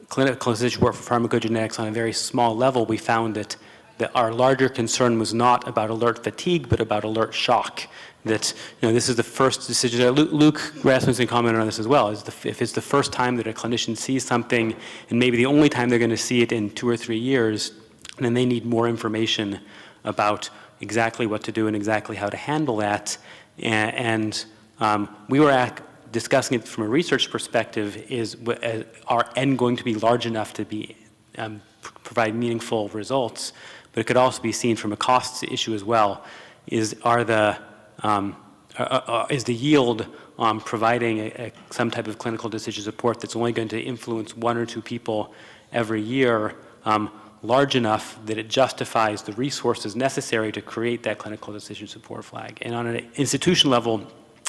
clinical decision work for pharmacogenetics on a very small level, we found that, that our larger concern was not about alert fatigue, but about alert shock. That, you know, this is the first decision, uh, Luke, Rasmussen commented on this as well, is the, if it's the first time that a clinician sees something, and maybe the only time they're going to see it in two or three years, then they need more information about exactly what to do and exactly how to handle that. And, um, we were discussing it from a research perspective is, uh, are N going to be large enough to be, um, provide meaningful results? But it could also be seen from a costs issue as well. Is, are the, um, uh, uh, is the yield on providing a, a, some type of clinical decision support that's only going to influence one or two people every year um, large enough that it justifies the resources necessary to create that clinical decision support flag? And on an institution level,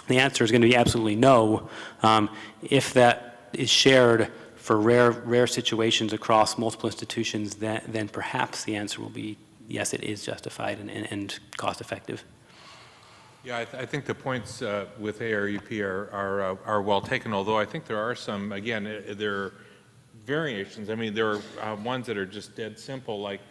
the answer is going to be absolutely no. Um, if that is shared for rare, rare situations across multiple institutions, then, then perhaps the answer will be yes, it is justified and, and, and cost effective. Yeah, I, th I think the points uh, with ARUP are, are, uh, are well taken, although I think there are some, again, uh, there are variations. I mean, there are uh, ones that are just dead simple, like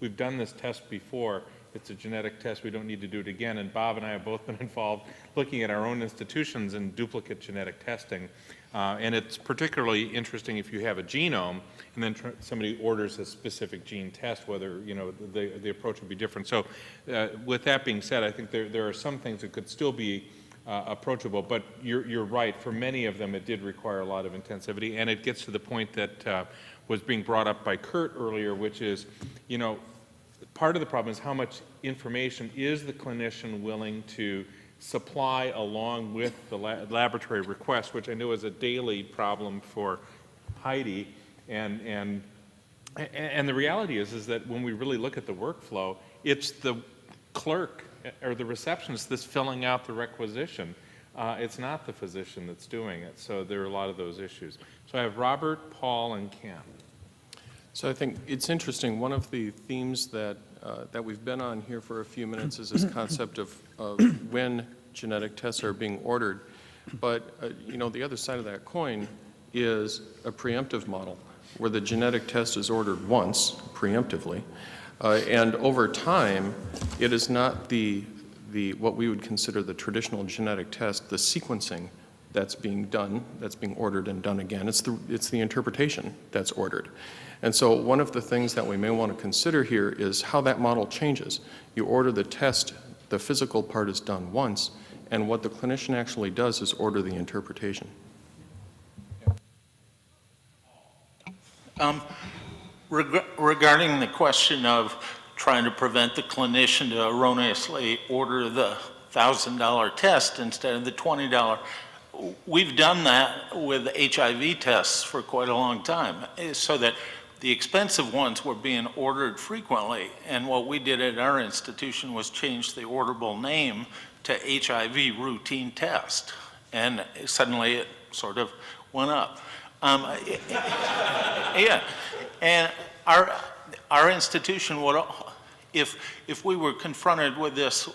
we've done this test before. It's a genetic test. We don't need to do it again. And Bob and I have both been involved looking at our own institutions in duplicate genetic testing. Uh, and it's particularly interesting if you have a genome and then somebody orders a specific gene test, whether, you know, the, the approach would be different. So uh, with that being said, I think there, there are some things that could still be uh, approachable, but you're, you're right. For many of them, it did require a lot of intensivity, and it gets to the point that uh, was being brought up by Kurt earlier, which is, you know, part of the problem is how much information is the clinician willing to supply along with the la laboratory request, which I know is a daily problem for Heidi. And, and, and the reality is, is that when we really look at the workflow, it's the clerk or the receptionist that's filling out the requisition. Uh, it's not the physician that's doing it. So there are a lot of those issues. So I have Robert, Paul, and Ken. So I think it's interesting, one of the themes that, uh, that we've been on here for a few minutes is this concept of, of when genetic tests are being ordered. But, uh, you know, the other side of that coin is a preemptive model, where the genetic test is ordered once, preemptively, uh, and over time, it is not the, the, what we would consider the traditional genetic test, the sequencing that's being done, that's being ordered and done again. It's the, it's the interpretation that's ordered. And so one of the things that we may want to consider here is how that model changes. You order the test, the physical part is done once, and what the clinician actually does is order the interpretation. Um, reg regarding the question of trying to prevent the clinician to erroneously order the $1,000 test instead of the $20, we've done that with HIV tests for quite a long time, so that the expensive ones were being ordered frequently, and what we did at our institution was change the orderable name to HIV routine test, and suddenly it sort of went up. Um, yeah, and our, our institution would, if, if we were confronted with this,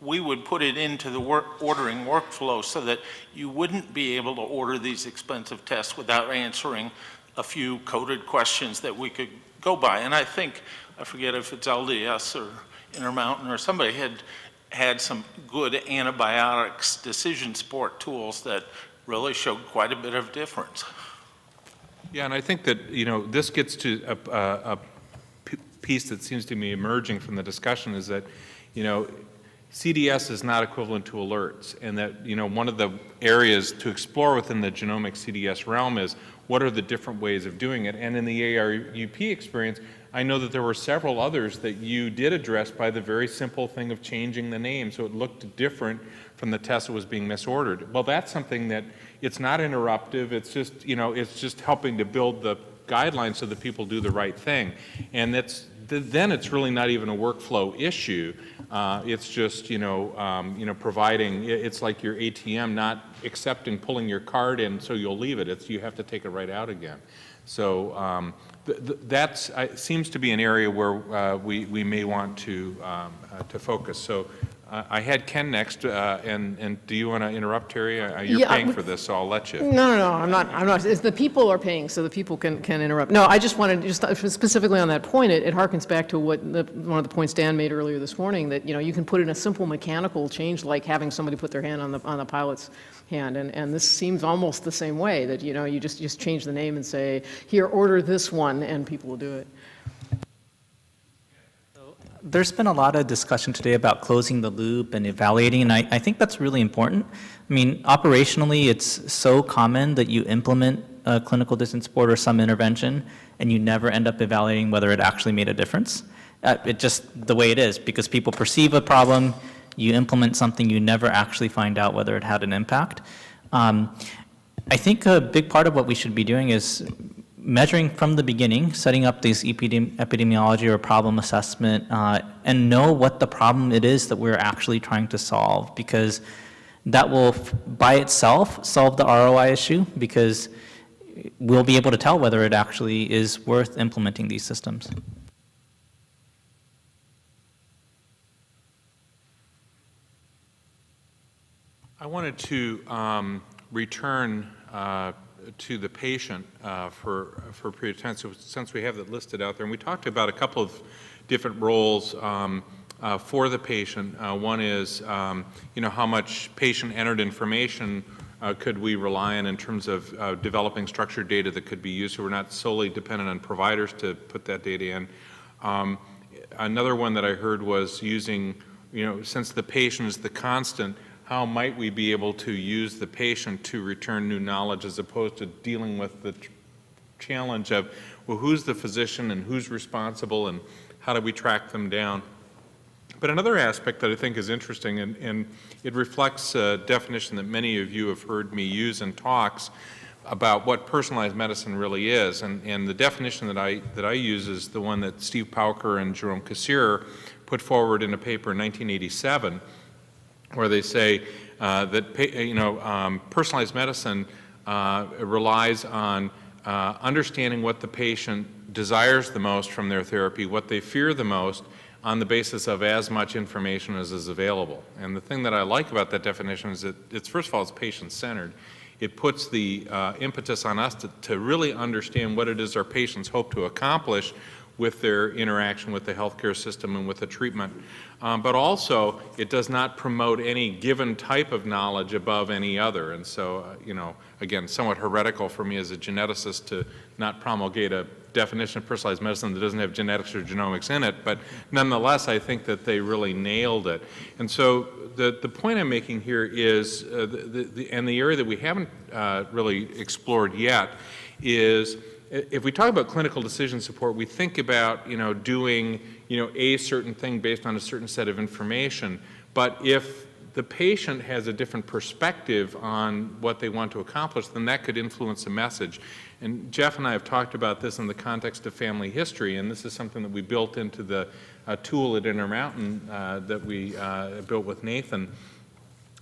we would put it into the work, ordering workflow so that you wouldn't be able to order these expensive tests without answering a few coded questions that we could go by. And I think, I forget if it's LDS or Intermountain or somebody had had some good antibiotics decision support tools that really showed quite a bit of difference. Yeah, and I think that, you know, this gets to a, a, a piece that seems to be emerging from the discussion is that, you know, CDS is not equivalent to alerts, and that, you know, one of the areas to explore within the genomic CDS realm is what are the different ways of doing it. And in the ARUP experience, I know that there were several others that you did address by the very simple thing of changing the name so it looked different from the test that was being misordered. Well, that's something that it's not interruptive. It's just, you know, it's just helping to build the guidelines so that people do the right thing. And that's, then it's really not even a workflow issue. Uh, it's just, you know, um, you know, providing, it's like your ATM not accepting pulling your card in so you'll leave it. It's, you have to take it right out again. So um, that uh, seems to be an area where uh, we, we may want to, um, uh, to focus. So I had Ken next, uh, and, and do you want to interrupt, Terry? Uh, you're Yeah, paying for this, so I'll let you. No, no, no, I'm not, I'm not, it's the people are paying, so the people can, can interrupt. No, I just wanted, to just specifically on that point, it, it harkens back to what, the, one of the points Dan made earlier this morning, that, you know, you can put in a simple mechanical change like having somebody put their hand on the, on the pilot's hand, and, and this seems almost the same way, that, you know, you just, just change the name and say, here, order this one, and people will do it. There's been a lot of discussion today about closing the loop and evaluating, and I, I think that's really important. I mean, operationally, it's so common that you implement a clinical decision support or some intervention, and you never end up evaluating whether it actually made a difference. Uh, it just the way it is, because people perceive a problem, you implement something, you never actually find out whether it had an impact. Um, I think a big part of what we should be doing is measuring from the beginning, setting up these epidemi epidemiology or problem assessment, uh, and know what the problem it is that we're actually trying to solve, because that will, by itself, solve the ROI issue, because we'll be able to tell whether it actually is worth implementing these systems. I wanted to um, return uh, to the patient uh, for, for a period of time, so since we have that listed out there. And we talked about a couple of different roles um, uh, for the patient. Uh, one is, um, you know, how much patient-entered information uh, could we rely on in terms of uh, developing structured data that could be used so we're not solely dependent on providers to put that data in. Um, another one that I heard was using, you know, since the patient is the constant, how might we be able to use the patient to return new knowledge as opposed to dealing with the challenge of, well, who's the physician and who's responsible and how do we track them down? But another aspect that I think is interesting, and, and it reflects a definition that many of you have heard me use in talks about what personalized medicine really is. And, and the definition that I, that I use is the one that Steve Pauker and Jerome Kassirer put forward in a paper in 1987 where they say uh, that you know um, personalized medicine uh, relies on uh, understanding what the patient desires the most from their therapy, what they fear the most, on the basis of as much information as is available. And the thing that I like about that definition is that it's first of all it's patient-centered. It puts the uh, impetus on us to, to really understand what it is our patients hope to accomplish with their interaction with the healthcare system and with the treatment. Um, but also, it does not promote any given type of knowledge above any other. And so, uh, you know, again, somewhat heretical for me as a geneticist to not promulgate a definition of personalized medicine that doesn't have genetics or genomics in it, but nonetheless, I think that they really nailed it. And so the, the point I'm making here is, uh, the, the, and the area that we haven't uh, really explored yet is if we talk about clinical decision support, we think about, you know, doing, you know, a certain thing based on a certain set of information. But if the patient has a different perspective on what they want to accomplish, then that could influence the message. And Jeff and I have talked about this in the context of family history, and this is something that we built into the uh, tool at Intermountain uh, that we uh, built with Nathan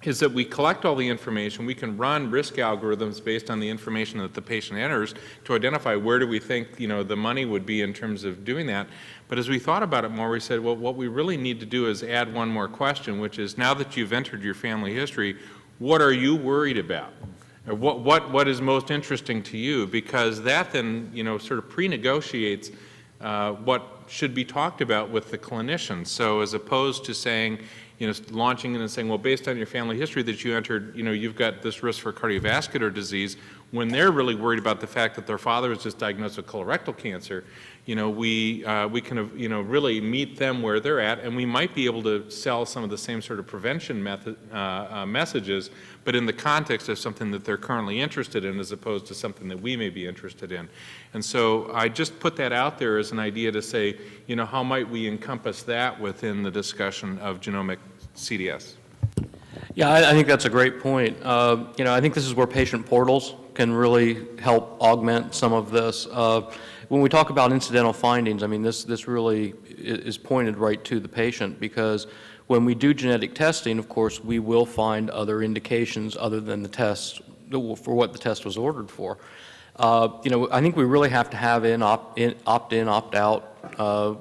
is that we collect all the information, we can run risk algorithms based on the information that the patient enters to identify where do we think, you know, the money would be in terms of doing that. But as we thought about it more, we said, well, what we really need to do is add one more question, which is now that you've entered your family history, what are you worried about? What, what, what is most interesting to you? Because that then, you know, sort of pre-negotiates uh, what should be talked about with the clinician. So as opposed to saying, you know, launching in and saying, well, based on your family history that you entered, you know, you've got this risk for cardiovascular disease, when they're really worried about the fact that their father was just diagnosed with colorectal cancer, you know, we, uh, we can, you know, really meet them where they're at, and we might be able to sell some of the same sort of prevention method, uh, uh, messages, but in the context of something that they're currently interested in as opposed to something that we may be interested in. And so I just put that out there as an idea to say, you know, how might we encompass that within the discussion of genomic CDS? Yeah, I, I think that's a great point. Uh, you know, I think this is where patient portals can really help augment some of this. When we talk about incidental findings, I mean, this, this really is pointed right to the patient because when we do genetic testing, of course, we will find other indications other than the test for what the test was ordered for. Uh, you know, I think we really have to have in opt-in, opt-in, opt-out uh,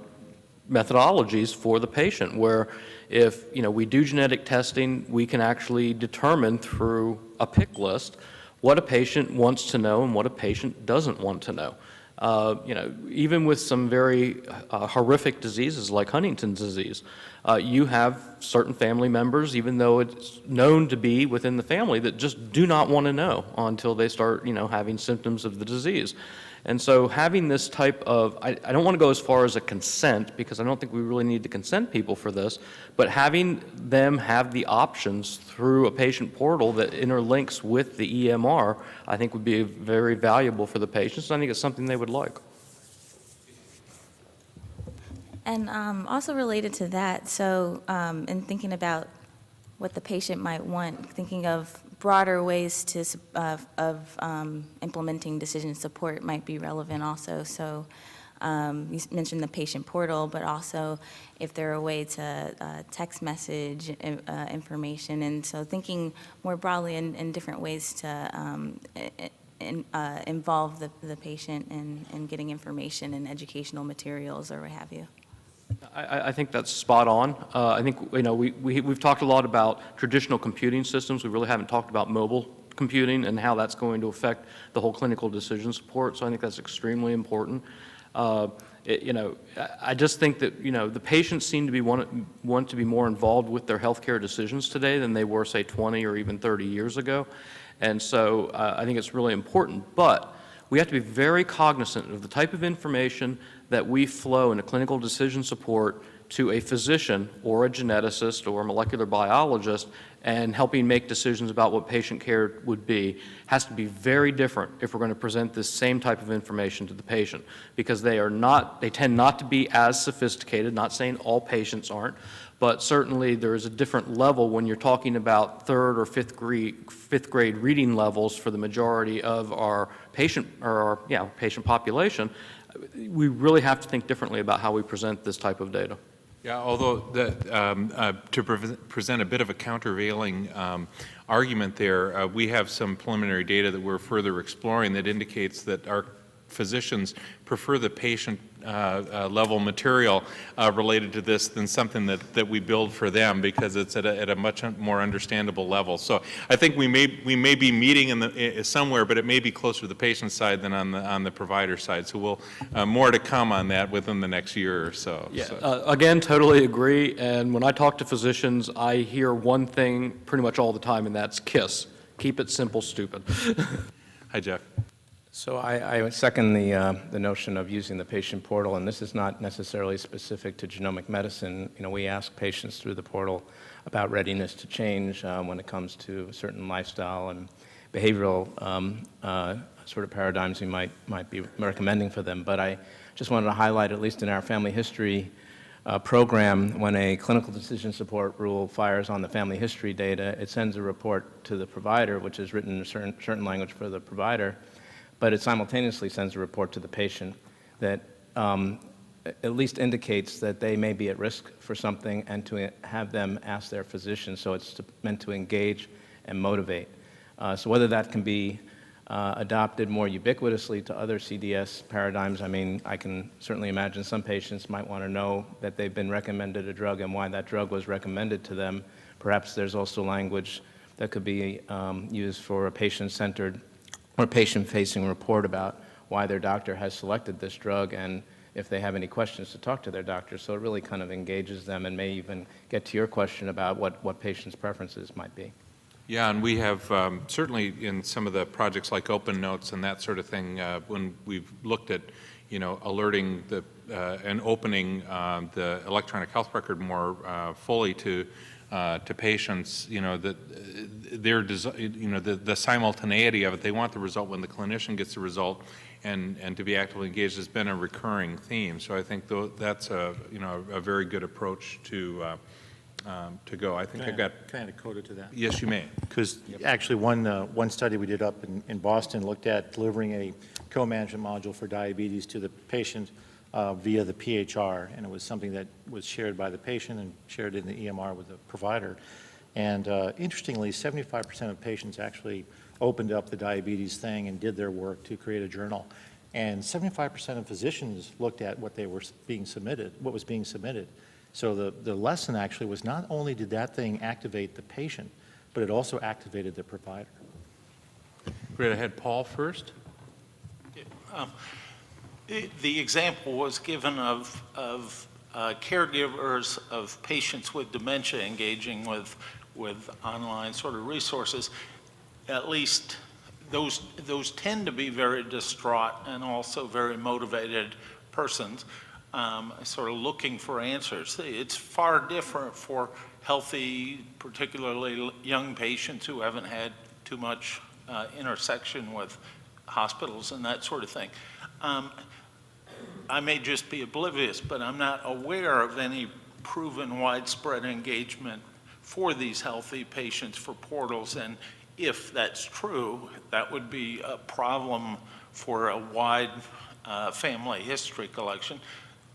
methodologies for the patient where if, you know, we do genetic testing, we can actually determine through a pick list what a patient wants to know and what a patient doesn't want to know. Uh, you know, even with some very uh, horrific diseases like Huntington's disease, uh, you have certain family members, even though it's known to be within the family, that just do not want to know until they start, you know, having symptoms of the disease. And so having this type of, I, I don't want to go as far as a consent, because I don't think we really need to consent people for this, but having them have the options through a patient portal that interlinks with the EMR, I think would be very valuable for the patients, I think it's something they would like. And um, also related to that, so um, in thinking about what the patient might want, thinking of broader ways to, s- of, um, implementing decision support might be relevant also. So um, you mentioned the patient portal, but also if there are a way to uh, text message uh, information. And so thinking more broadly in, in different ways to um, in, uh, involve the, the patient in, in getting information and educational materials or what have you. I- I, think that's spot on. Uh, I think, you know, we, we, we've talked a lot about traditional computing systems. We really haven't talked about mobile computing and how that's going to affect the whole clinical decision support. So I think that's extremely important. Uh, it- you know, I, I just think that, you know, the patients seem to be want, want to be more involved with their healthcare decisions today than they were, say, 20 or even 30 years ago. And so uh, I think it's really important. But we have to be very cognizant of the type of information that we flow into clinical decision support to a physician or a geneticist or a molecular biologist and helping make decisions about what patient care would be has to be very different if we're going to present this same type of information to the patient because they are not they tend not to be as sophisticated not saying all patients aren't but certainly there is a different level when you're talking about third or fifth grade fifth grade reading levels for the majority of our patient or our yeah patient population we really have to think differently about how we present this type of data. Yeah, although the, um, uh, to pre- present a bit of a countervailing um, argument there, uh, we have some preliminary data that we're further exploring that indicates that our physicians prefer the patient uh, uh, level material uh, related to this than something that, that we build for them because it's at a, at a much more understandable level. So I think we may, we may be meeting in the, somewhere, but it may be closer to the patient side than on the, on the provider side. So we'll, uh, more to come on that within the next year or so. Yeah, So- again, totally agree. And when I talk to physicians, I hear one thing pretty much all the time, and that's KISS. Keep it simple, stupid. Hi, Jeff. So I, I second the, uh, the notion of using the patient portal, and this is not necessarily specific to genomic medicine. You know, we ask patients through the portal about readiness to change uh, when it comes to certain lifestyle and behavioral um, uh, sort of paradigms we might, might be recommending for them. But I just wanted to highlight, at least in our family history uh, program, when a clinical decision support rule fires on the family history data, it sends a report to the provider, which is written in a certain, certain language for the provider, but it simultaneously sends a report to the patient that um, at least indicates that they may be at risk for something and to have them ask their physician. So it's to, meant to engage and motivate. Uh, so whether that can be uh, adopted more ubiquitously to other CDS paradigms, I mean, I can certainly imagine some patients might want to know that they've been recommended a drug and why that drug was recommended to them. Perhaps there's also language that could be um, used for a patient-centered or patient-facing report about why their doctor has selected this drug and if they have any questions to talk to their doctor. So it really kind of engages them and may even get to your question about what, what patients' preferences might be. Yeah, and we have um, certainly in some of the projects like Open Notes and that sort of thing, uh, when we've looked at, you know, alerting the, uh, and opening um, the electronic health record more uh, fully to, uh, to patients, you know, that uh, their, you know, the, the simultaneity of it, they want the result when the clinician gets the result and, and to be actively engaged has been a recurring theme. So I think tho- that's a, you know, a very good approach to, uh, um, to go. I think Can I've I- got. Can I add a coda to that? Yes, you may. Because actually, one, uh, one study we did up in, in Boston looked at delivering a co-management module for diabetes to the patient uh, via the PHR, and it was something that was shared by the patient and shared in the EMR with the provider. And uh, interestingly, 75% of patients actually opened up the diabetes thing and did their work to create a journal. And 75% of physicians looked at what they were being submitted, what was being submitted. So the, the lesson actually was not only did that thing activate the patient, but it also activated the provider. Great, I had Paul first. Um, The example was given of, of uh, caregivers of patients with dementia engaging with, with online sort of resources. At least those, those tend to be very distraught and also very motivated persons, um, sort of looking for answers. It's far different for healthy, particularly young patients who haven't had too much uh, intersection with hospitals and that sort of thing. Um, I may just be oblivious, but I'm not aware of any proven widespread engagement for these healthy patients for portals. And if that's true, that would be a problem for a wide uh, family history collection.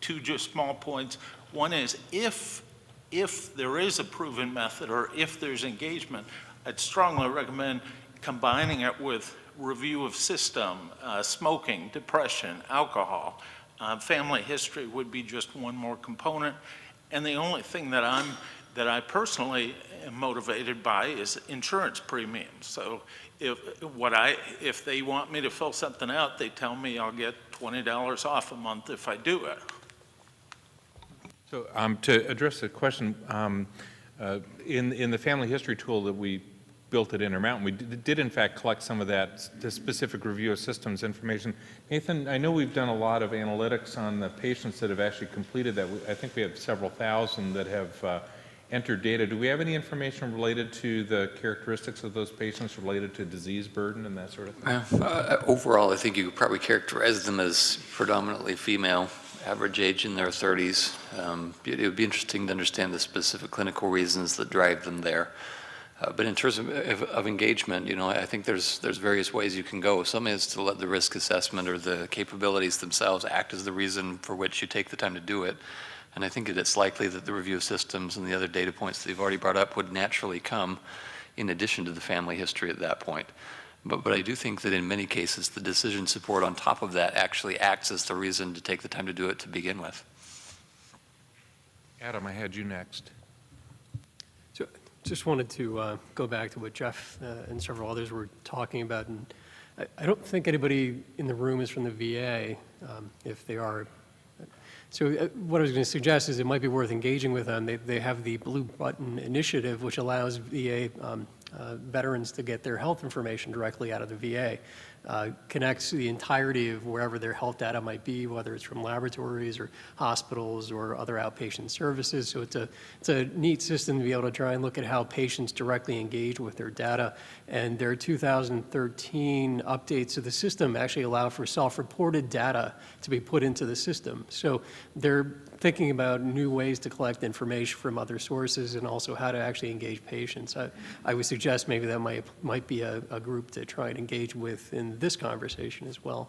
Two just small points. One is if, if there is a proven method or if there's engagement, I'd strongly recommend combining it with review of system, uh, smoking, depression, alcohol. Uh, family history would be just one more component. And the only thing that I'm that I personally am motivated by is insurance premiums. So if what I if they want me to fill something out, they tell me I'll get $20 off a month if I do it. So um, to address the question, um, uh, in, in the family history tool that we built at Intermountain, we did, in fact collect some of that the specific review of systems information. Nathan, I know we've done a lot of analytics on the patients that have actually completed that. I think we have several thousand that have uh, entered data. Do we have any information related to the characteristics of those patients related to disease burden and that sort of thing? Uh, overall, I think you could probably characterize them as predominantly female, average age in their 30s. Um, it would be interesting to understand the specific clinical reasons that drive them there. Uh, but in terms of, of, of, engagement, you know, I think there's there's various ways you can go. Some is to let the risk assessment or the capabilities themselves act as the reason for which you take the time to do it. And I think that it's likely that the review of systems and the other data points that you've already brought up would naturally come in addition to the family history at that point. But, but I do think that in many cases, the decision support on top of that actually acts as the reason to take the time to do it to begin with. Adam, I had you next. Just wanted to uh, go back to what Jeff uh, and several others were talking about. And I, I, don't think anybody in the room is from the VA. Um, if they are, so uh, what I was going to suggest is it might be worth engaging with them. They, they have the Blue Button Initiative, which allows VA um, uh, veterans to get their health information directly out of the VA. Uh, connects the entirety of wherever their health data might be, whether it's from laboratories or hospitals or other outpatient services. So it's a, it's a neat system to be able to try and look at how patients directly engage with their data. And their 2013 updates to the system actually allow for self-reported data to be put into the system. So they're thinking about new ways to collect information from other sources and also how to actually engage patients. I, I would suggest maybe that might, might be a, a group to try and engage with in this conversation as well.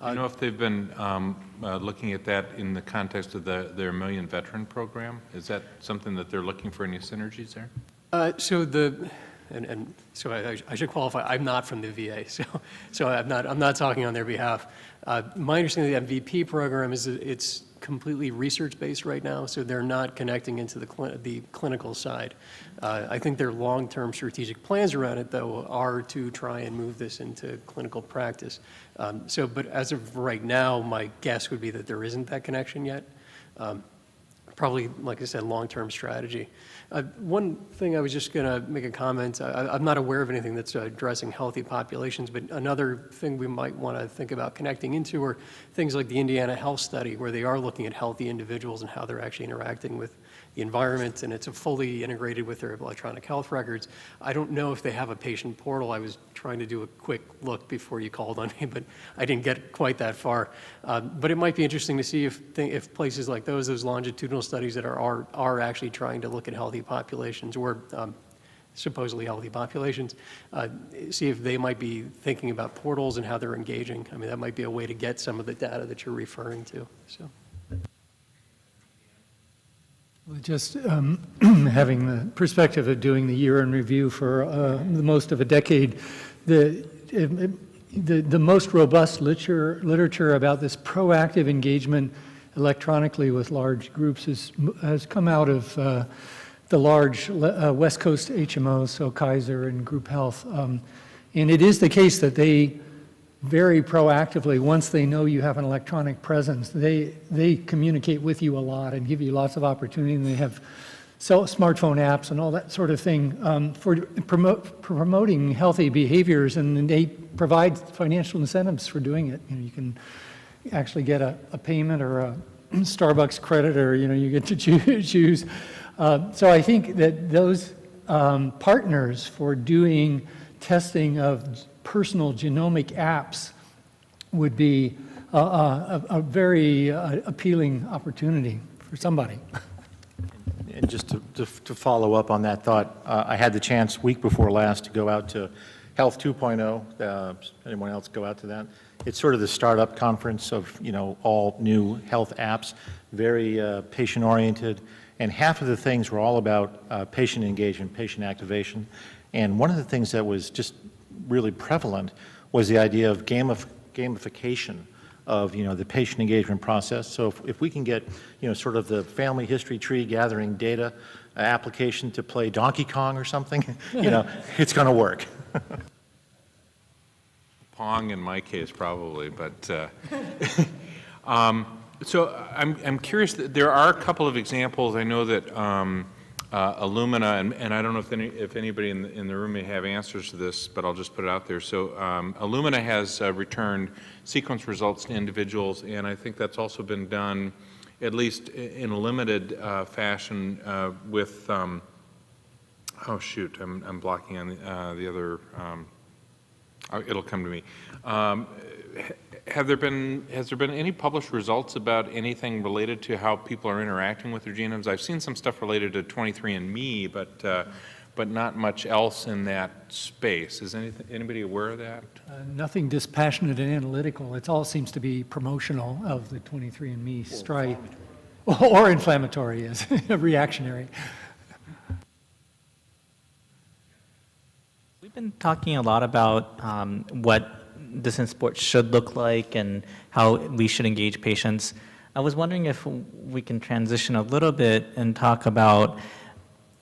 Do you know if they've been um, uh, looking at that in the context of the, their Million Veteran Program? Is that something that they're looking for any synergies there? Uh, so the, and, and so I, I, should qualify, I'm not from the VA, so, so I'm, not, I'm not talking on their behalf. Uh, my understanding of the MVP program is that it's completely research-based right now, so they're not connecting into the, cl the clinical side. Uh, I think their long-term strategic plans around it, though, are to try and move this into clinical practice. Um, so, but as of right now, my guess would be that there isn't that connection yet. Um, probably, like I said, long-term strategy. Uh, one thing I was just going to make a comment. I, am not aware of anything that's addressing healthy populations, but another thing we might want to think about connecting into are things like the Indiana Health Study, where they are looking at healthy individuals and how they're actually interacting with environment, and it's fully integrated with their electronic health records. I don't know if they have a patient portal. I was trying to do a quick look before you called on me, but I didn't get quite that far. Uh, but it might be interesting to see if, if places like those, those longitudinal studies that are, are, are actually trying to look at healthy populations or um, supposedly healthy populations, uh, see if they might be thinking about portals and how they're engaging. I mean, that might be a way to get some of the data that you're referring to. So. Just um, having the perspective of doing the year in review for uh, the most of a decade, the, the, the most robust literature, literature about this proactive engagement electronically with large groups is, has come out of uh, the large uh, West Coast HMOs, so Kaiser and Group Health. Um, and it is the case that they very proactively, once they know you have an electronic presence, they, they communicate with you a lot and give you lots of opportunity, and they have cell, smartphone apps and all that sort of thing um, for promote, promoting healthy behaviors, and they provide financial incentives for doing it. You know, you can actually get a, a payment or a Starbucks credit, or you know, you get to choose. choose. Uh, so I think that those um, partners for doing testing of personal genomic apps would be a, a, a very uh, appealing opportunity for somebody. And just to, to, to follow up on that thought, uh, I had the chance week before last to go out to Health 2.0. Uh, anyone else go out to that? It's sort of the startup conference of, you know, all new health apps, very uh, patient-oriented, and half of the things were all about uh, patient engagement, patient activation. And one of the things that was just really prevalent was the idea of gamif gamification of you know the patient engagement process. So if, if we can get you know sort of the family history tree gathering data uh, application to play Donkey Kong or something, you know, it's going to work. Pong in my case probably, but uh, um, so I'm I'm curious. There are a couple of examples. I know that. Um, uh, and, and, I don't know if, any, if anybody in the, in the, room may have answers to this, but I'll just put it out there. So um, has uh, returned sequence results to individuals, and I think that's also been done at least in a limited uh, fashion uh, with, um, oh shoot, I'm, I'm blocking on the, uh, the other, um, oh, it'll come to me. Have there been, has there been any published results about anything related to how people are interacting with their genomes? I've seen some stuff related to 23andMe, but, uh, but not much else in that space. Is anything, anybody aware of that? Uh, nothing dispassionate and analytical. It all seems to be promotional of the 23andMe stripe. Or inflammatory, yes, reactionary. We've been talking a lot about um, what decision support should look like and how we should engage patients. I was wondering if we can transition a little bit and talk about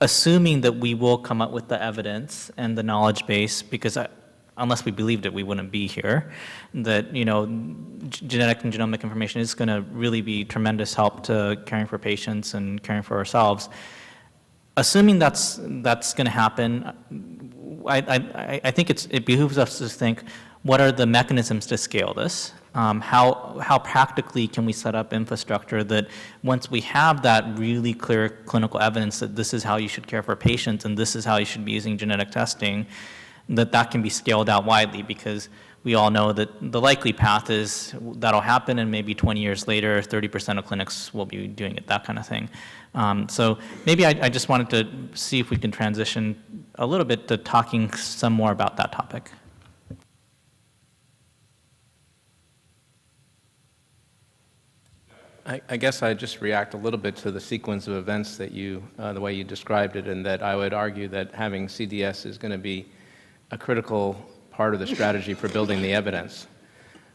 assuming that we will come up with the evidence and the knowledge base, because I, unless we believed it, we wouldn't be here, that, you know, genetic and genomic information is going to really be tremendous help to caring for patients and caring for ourselves. Assuming that's, that's going to happen, I, I, I think it's, it behooves us to think, what are the mechanisms to scale this? Um, how, how practically can we set up infrastructure that once we have that really clear clinical evidence that this is how you should care for patients and this is how you should be using genetic testing, that that can be scaled out widely because we all know that the likely path is that'll happen and maybe 20 years later 30% of clinics will be doing it, that kind of thing. Um, so maybe I, I just wanted to see if we can transition a little bit to talking some more about that topic. I, I guess I'd just react a little bit to the sequence of events that you, uh, the way you described it, and that I would argue that having CDS is going to be a critical part of the strategy for building the evidence.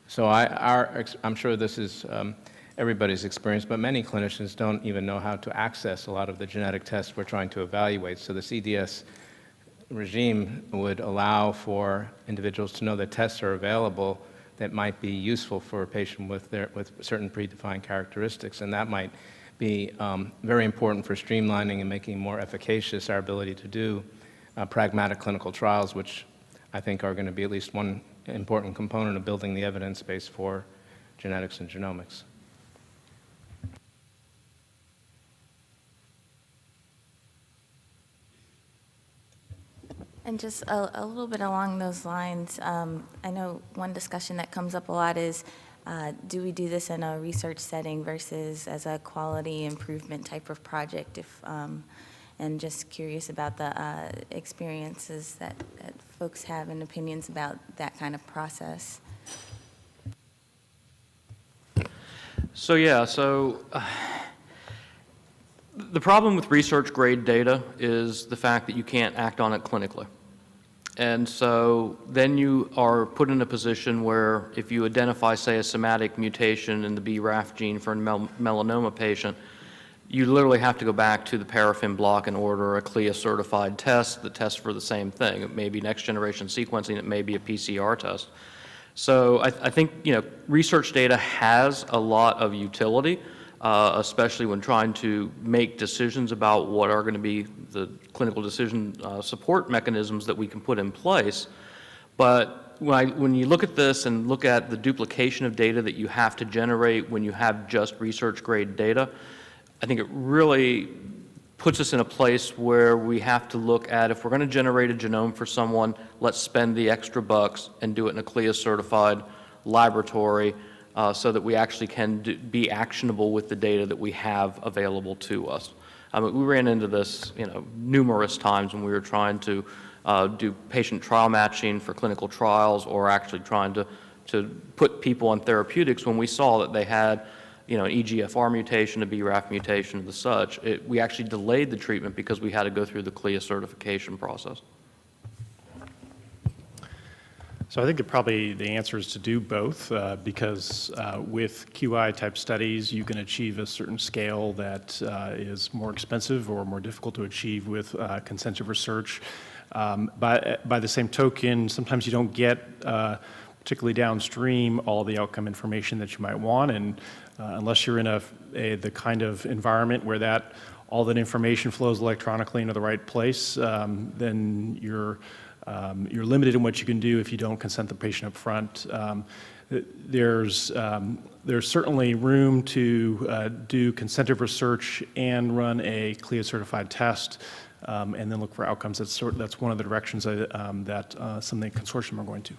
So I, our, I'm sure this is um, everybody's experience, but many clinicians don't even know how to access a lot of the genetic tests we're trying to evaluate. So the CDS regime would allow for individuals to know that tests are available that might be useful for a patient with, their, with certain predefined characteristics. And that might be um, very important for streamlining and making more efficacious our ability to do uh, pragmatic clinical trials, which I think are going to be at least one important component of building the evidence base for genetics and genomics. And just a, a, little bit along those lines, um, I know one discussion that comes up a lot is, uh, do we do this in a research setting versus as a quality improvement type of project? If, um, and just curious about the uh, experiences that, that folks have and opinions about that kind of process. So yeah, so uh, the problem with research grade data is the fact that you can't act on it clinically. And so then you are put in a position where if you identify, say, a somatic mutation in the BRAF gene for a mel melanoma patient, you literally have to go back to the paraffin block and order a CLIA certified test that tests for the same thing. It may be next generation sequencing, it may be a PCR test. So I, I think, you know, research data has a lot of utility, uh, especially when trying to make decisions about what are going to be the clinical decision uh, support mechanisms that we can put in place. But when, I, when you look at this and look at the duplication of data that you have to generate when you have just research grade data, I think it really puts us in a place where we have to look at if we're going to generate a genome for someone, let's spend the extra bucks and do it in a CLIA certified laboratory uh, so that we actually can do, be actionable with the data that we have available to us. I mean, we ran into this, you know, numerous times when we were trying to uh, do patient trial matching for clinical trials or actually trying to, to put people on therapeutics when we saw that they had you know, an EGFR mutation, a BRAF mutation, and the such, it, we actually delayed the treatment because we had to go through the CLIA certification process. So I think it probably the answer is to do both uh, because uh, with QI type studies you can achieve a certain scale that uh, is more expensive or more difficult to achieve with uh, consensus research. Um, by, by the same token, sometimes you don't get uh, particularly downstream all the outcome information that you might want and uh, unless you're in a, a, the kind of environment where that all that information flows electronically into the right place, um, then you're um, you're limited in what you can do if you don't consent the patient up front. Um, there's, um, there's certainly room to uh, do consentive research and run a CLIA certified test um, and then look for outcomes. That's, sort, that's one of the directions I, um, that uh, some of the consortium are going to.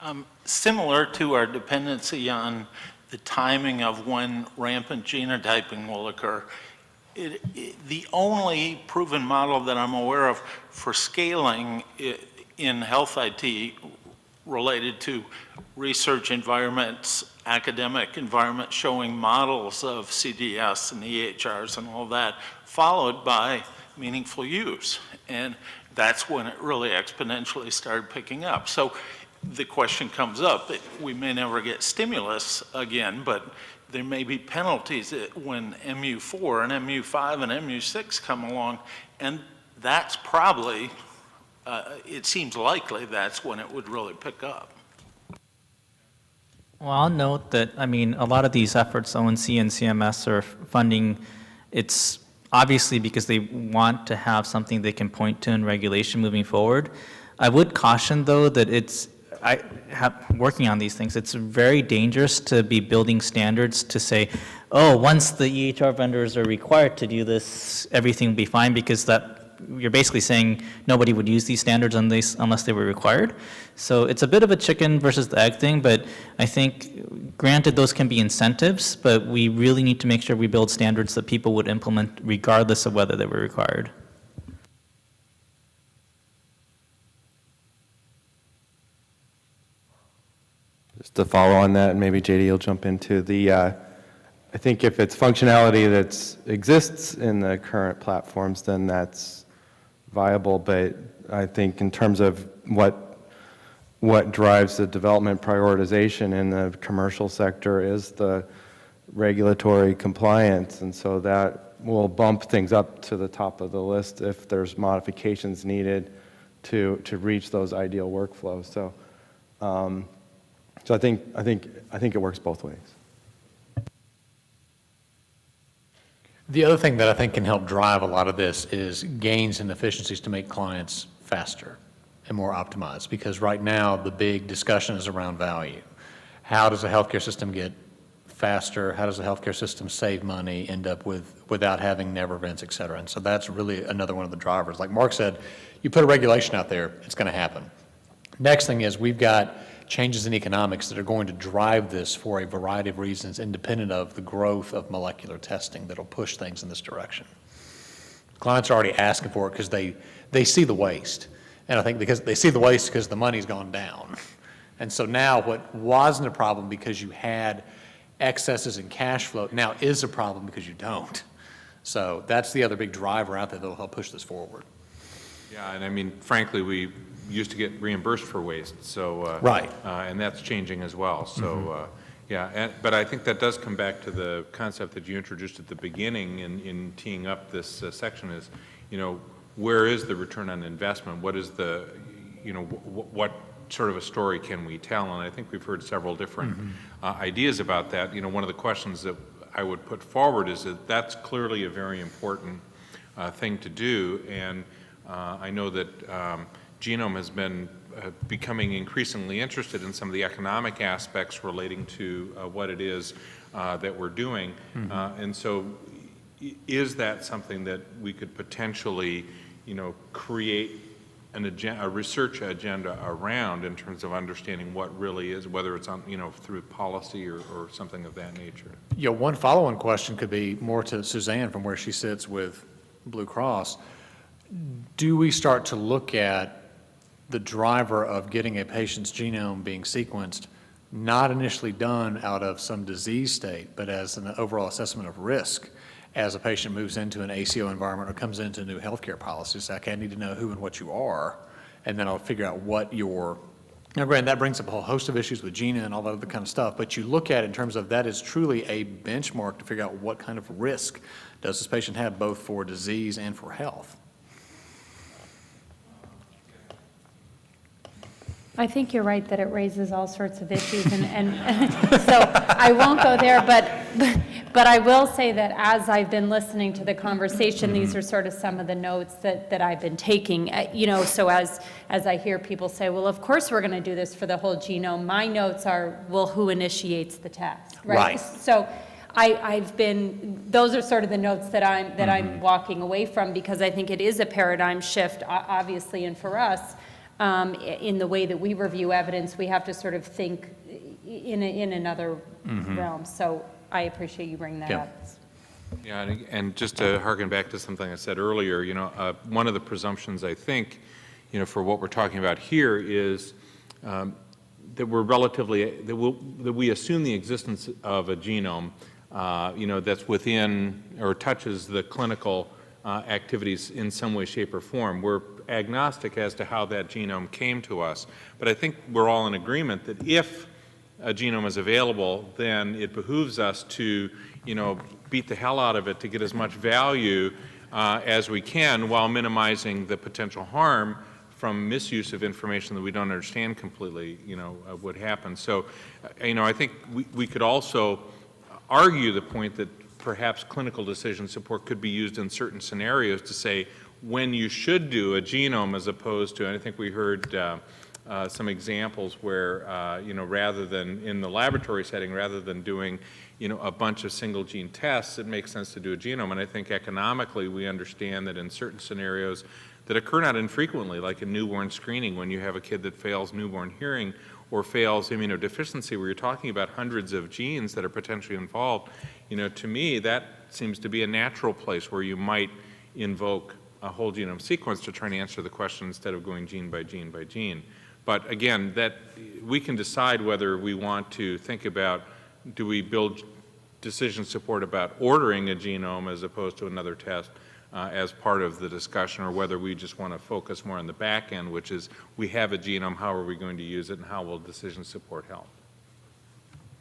Um, similar to our dependency on the timing of when rampant genotyping will occur, it, it, the only proven model that I'm aware of for scaling in health IT related to research environments, academic environments showing models of CDS and EHRs and all that, followed by meaningful use. And that's when it really exponentially started picking up. So the question comes up, we may never get stimulus again, but there may be penalties when MU4 and MU5 and MU6 come along, and that's probably, uh, it seems likely that's when it would really pick up. Well, I'll note that, I mean, a lot of these efforts, ONC and CMS are funding, it's obviously because they want to have something they can point to in regulation moving forward. I would caution, though, that it's I have working on these things, it's very dangerous to be building standards to say, oh, once the EHR vendors are required to do this, everything will be fine because that you're basically saying nobody would use these standards unless, unless they were required. So it's a bit of a chicken versus the egg thing, but I think granted those can be incentives, but we really need to make sure we build standards that people would implement regardless of whether they were required. Just to follow on that, and maybe JD will jump into the, uh, I think if it's functionality that exists in the current platforms, then that's viable. But I think in terms of what what drives the development prioritization in the commercial sector is the regulatory compliance, and so that will bump things up to the top of the list if there's modifications needed to to reach those ideal workflows. So. Um, so I think, I think, I think it works both ways. The other thing that I think can help drive a lot of this is gains in efficiencies to make clients faster and more optimized because right now the big discussion is around value. How does a healthcare system get faster? How does the healthcare system save money, end up with without having never events, et cetera? And so that's really another one of the drivers. Like Mark said, you put a regulation out there, it's going to happen. Next thing is we've got changes in economics that are going to drive this for a variety of reasons independent of the growth of molecular testing that will push things in this direction. Clients are already asking for it because they, they see the waste. And I think because they see the waste because the money's gone down. And so now what wasn't a problem because you had excesses in cash flow now is a problem because you don't. So that's the other big driver out there that will help push this forward. Yeah, and I mean, frankly, we used to get reimbursed for waste, so. uh, Right. uh, And that's changing as well, so, Mhm. uh, yeah, and, but I think that does come back to the concept that you introduced at the beginning in, in teeing up this uh, section is, you know, where is the return on investment? What is the, you know, wh- what, sort of a story can we tell? And I think we've heard several different uh, ideas about that. You know, one of the questions that I would put forward is that that's clearly a very important uh, thing to do. And uh, I know that um, Genome has been uh, becoming increasingly interested in some of the economic aspects relating to uh, what it is uh, that we're doing. Mhm. Uh, and so is that something that we could potentially, you know, create an agenda, a research agenda around in terms of understanding what really is, whether it's on, you know, through policy or, or something of that nature? Yeah, one follow-on question could be more to Suzanne from where she sits with Blue Cross. Do we start to look at the driver of getting a patient's genome being sequenced, not initially done out of some disease state, but as an overall assessment of risk as a patient moves into an ACO environment or comes into new healthcare policies? Like, I need to know who and what you are, and then I'll figure out what your now, granted, that brings up a whole host of issues with GINA and all that other kind of stuff, but you look at it in terms of that is truly a benchmark to figure out what kind of risk does this patient have both for disease and for health. I think you're right that it raises all sorts of issues, and, and so I won't go there, but, but I will say that as I've been listening to the conversation, these are sort of some of the notes that, that I've been taking. Uh, You know, so as, as I hear people say, well, of course we're going to do this for the whole genome, my notes are, well, who initiates the test, right? Right. So I, I've been, those are sort of the notes that I'm, that I'm walking away from, because I think it is a paradigm shift, obviously, and for us, um, in the way that we review evidence, we have to sort of think in, a- in another Mhm. realm. So I appreciate you bringing that Yeah. up. Yeah, and, and just to harken back to something I said earlier, you know, uh, one of the presumptions I think, you know, for what we're talking about here is um, that we're relatively, that, we'll, that we assume the existence of a genome, uh, you know, that's within or touches the clinical uh, activities in some way, shape, or form. We're agnostic as to how that genome came to us, but I think we're all in agreement that if a genome is available, then it behooves us to, you know, beat the hell out of it to get as much value uh, as we can while minimizing the potential harm from misuse of information that we don't understand completely, you know, uh, would. So, uh, you know, I think we, we could also argue the point that perhaps clinical decision support could be used in certain scenarios to say when you should do a genome as opposed to, and I think we heard uh, uh, some examples where, uh, you know, rather than in the laboratory setting, rather than doing, you know, a bunch of single gene tests, it makes sense to do a genome. And I think economically we understand that in certain scenarios that occur not infrequently, like in newborn screening, when you have a kid that fails newborn hearing or fails immunodeficiency, where you're talking about hundreds of genes that are potentially involved, you know, to me, that seems to be a natural place where you might invoke a whole genome sequence to try and answer the question instead of going gene by gene by gene. But again, that, we can decide whether we want to think about, do we build decision support about ordering a genome as opposed to another test uh, as part of the discussion, or whether we just want to focus more on the back end, which is we have a genome, how are we going to use it, and how will decision support help?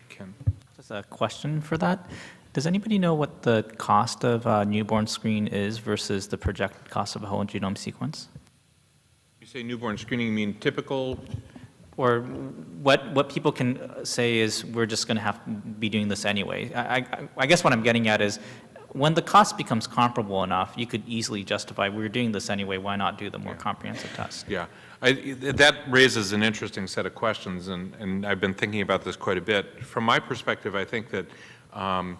Ken? Just a question for that. Does anybody know what the cost of a newborn screen is versus the projected cost of a whole genome sequence? You say newborn screening, you mean typical? Or what, what people can say is, we're just going to have to be doing this anyway. I, I, I guess what I'm getting at is, when the cost becomes comparable enough, you could easily justify, we're doing this anyway, why not do the more comprehensive test? Yeah, I, that raises an interesting set of questions, and, and I've been thinking about this quite a bit. From my perspective, I think that um,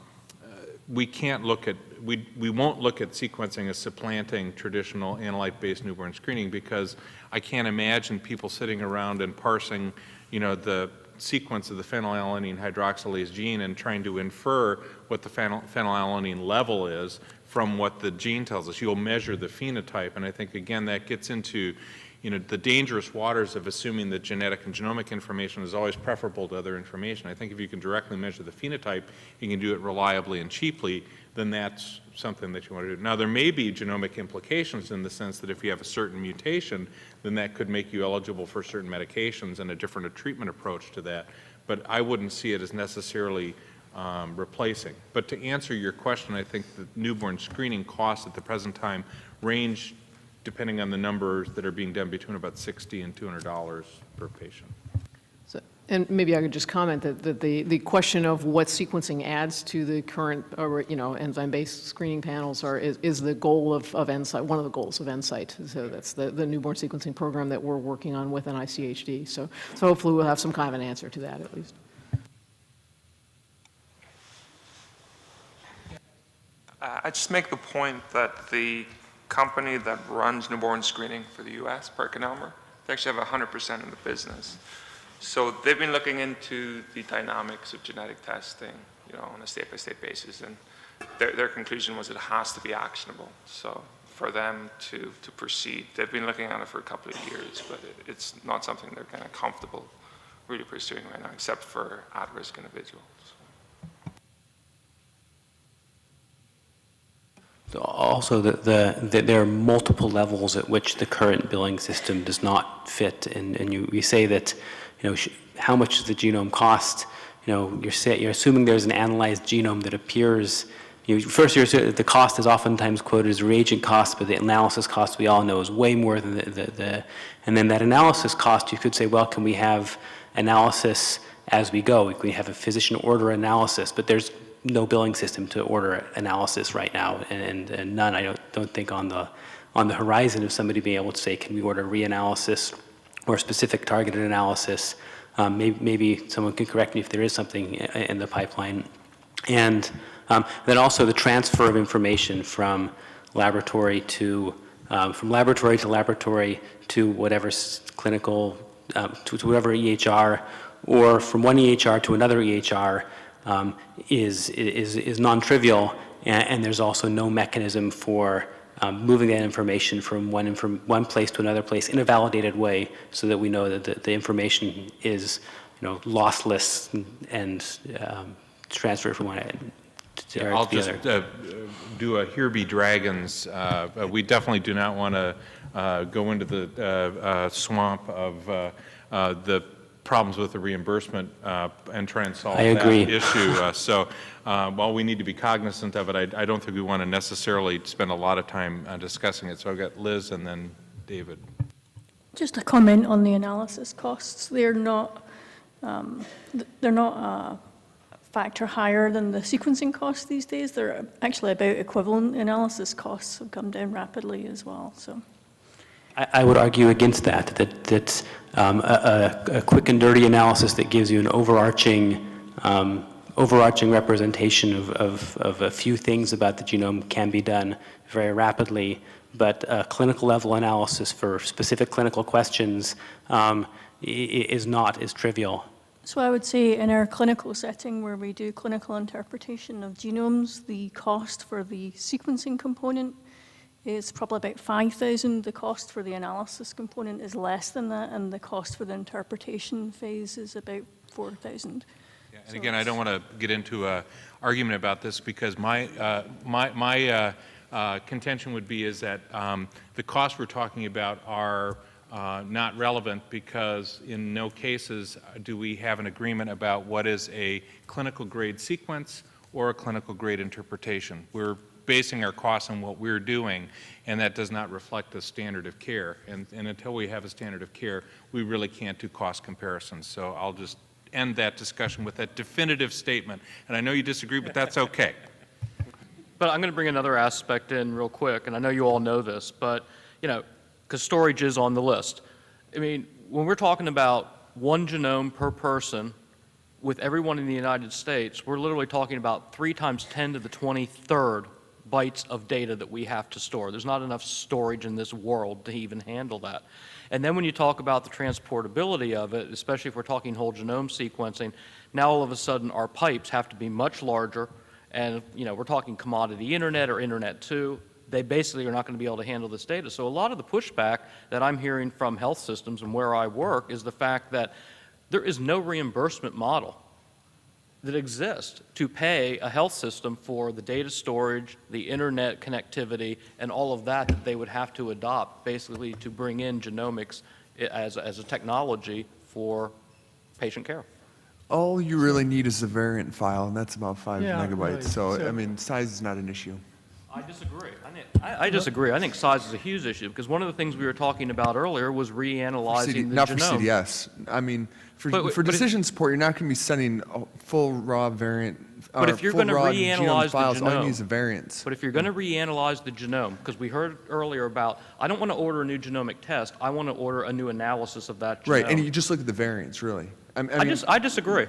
we can't look at, we, we won't look at sequencing as supplanting traditional analyte-based newborn screening because I can't imagine people sitting around and parsing, you know, the sequence of the phenylalanine hydroxylase gene and trying to infer what the phenyl phenylalanine level is from what the gene tells us. You'll measure the phenotype, and I think, again, that gets into you know, the dangerous waters of assuming that genetic and genomic information is always preferable to other information. I think if you can directly measure the phenotype, you can do it reliably and cheaply, then that's something that you want to do. Now, there may be genomic implications in the sense that if you have a certain mutation, then that could make you eligible for certain medications and a different treatment approach to that. But I wouldn't see it as necessarily um, replacing. But to answer your question, I think the newborn screening costs at the present time range depending on the numbers that are being done, between about 60 and $200 per patient. So- And maybe I could just comment that, that the, the question of what sequencing adds to the current, uh, you know, enzyme-based screening panels are, is, is the goal of, of NSIGHT, one of the goals of NSIGHT. So that's the, the newborn sequencing program that we're working on with NICHD. So, so hopefully we'll have some kind of an answer to that at least. Uh, I just make the point that the company that runs newborn screening for the U.S., PerkinElmer, they actually have 100% of the business. So they've been looking into the dynamics of genetic testing, you know, on a state-by-state basis, and their, their conclusion was it has to be actionable. So for them to, to proceed, they've been looking at it for a couple of years, but it, it's not something they're kind of comfortable really pursuing right now, except for at-risk individuals. So Also, the, the, the- there are multiple levels at which the current billing system does not fit, and, and you, you say that, you know, how much does the genome cost? You know, you're say, you're assuming there's an analyzed genome that appears, you first you're, the cost is oftentimes quoted as reagent cost, but the analysis cost we all know is way more than the, the, the, and then that analysis cost, you could say, well, can we have analysis as we go? We have a physician order analysis, but there's no billing system to order analysis right now, and, and, none, I don't, don't think on the, on the horizon of somebody being able to say, can we order reanalysis or specific targeted analysis? Um, maybe, maybe someone can correct me if there is something in the pipeline. And um, then also the transfer of information from laboratory to, um, from laboratory to laboratory to whatever clinical, um, to to whatever EHR, or from one EHR to another EHR um, is, is, is non-trivial, and, and there's also no mechanism for um, moving that information from one, inform one place to another place in a validated way so that we know that the, the information is, you know, lossless and, and um, transferred from one end to, or I'll to just uh, do a here be dragons. Uh, uh, We definitely do not want to uh, go into the uh, uh, swamp of uh, uh, the problems with the reimbursement uh, and try and solve I that agree. issue. Uh, So uh, while we need to be cognizant of it, I I don't think we want to necessarily spend a lot of time uh, discussing it. So I've got Liz and then David. Just a comment on the analysis costs. They're not, um, they're not a factor higher than the sequencing costs these days. They're actually about equivalent. Analysis costs have come down rapidly as well, so. I, I would argue against that, that, um, a, a, quick and dirty analysis that gives you an overarching, um, overarching representation of, of, of a few things about the genome can be done very rapidly, but a clinical level analysis for specific clinical questions um, is not as trivial. So I would say in our clinical setting where we do clinical interpretation of genomes, the cost for the sequencing component is probably about 5,000. The cost for the analysis component is less than that, and the cost for the interpretation phase is about 4,000. And again, I don't want to get into an argument about this because my, uh, my, my uh, uh, contention would be is that um, the costs we're talking about are uh, not relevant because in no cases do we have an agreement about what is a clinical grade sequence or a clinical grade interpretation. We're basing our costs on what we're doing, and that does not reflect the standard of care. And, and until we have a standard of care, we really can't do cost comparisons. So I'll just end that discussion with that definitive statement. And I know you disagree, but that's okay. But I'm going to bring another aspect in real quick, and I know you all know this, but, you know, because storage is on the list. I mean, when we're talking about one genome per person with everyone in the United States, we're literally talking about three times 10 to the 23rd bytes of data that we have to store. There's not enough storage in this world to even handle that. And then when you talk about the transportability of it, especially if we're talking whole genome sequencing, now all of a sudden our pipes have to be much larger, and you know we're talking commodity internet or internet 2. They basically are not going to be able to handle this data. So a lot of the pushback that I'm hearing from health systems and where I work is the fact that there is no reimbursement model that exist to pay a health system for the data storage, the internet connectivity, and all of that that they would have to adopt basically to bring in genomics as, as a technology for patient care. All you really need is a variant file, and that's about five Yeah, megabytes. right. So, So- I mean, size is not an issue. I disagree. I, think, I, I disagree. I think size is a huge issue because one of the things we were talking about earlier was reanalyzing CD, the not genome. for CDS. I mean, for, But- for but if- decision support, you're not going to be sending a full raw variant. But or if you're full going to raw genome reanalyze the files, all you genome, need is a variance. but if you're going to reanalyze the genome, because we heard earlier about, I don't want to order a new genomic test. I want to order a new analysis of that genome. Right, and you just look at the variants, really. I, I I, mean, just, I disagree.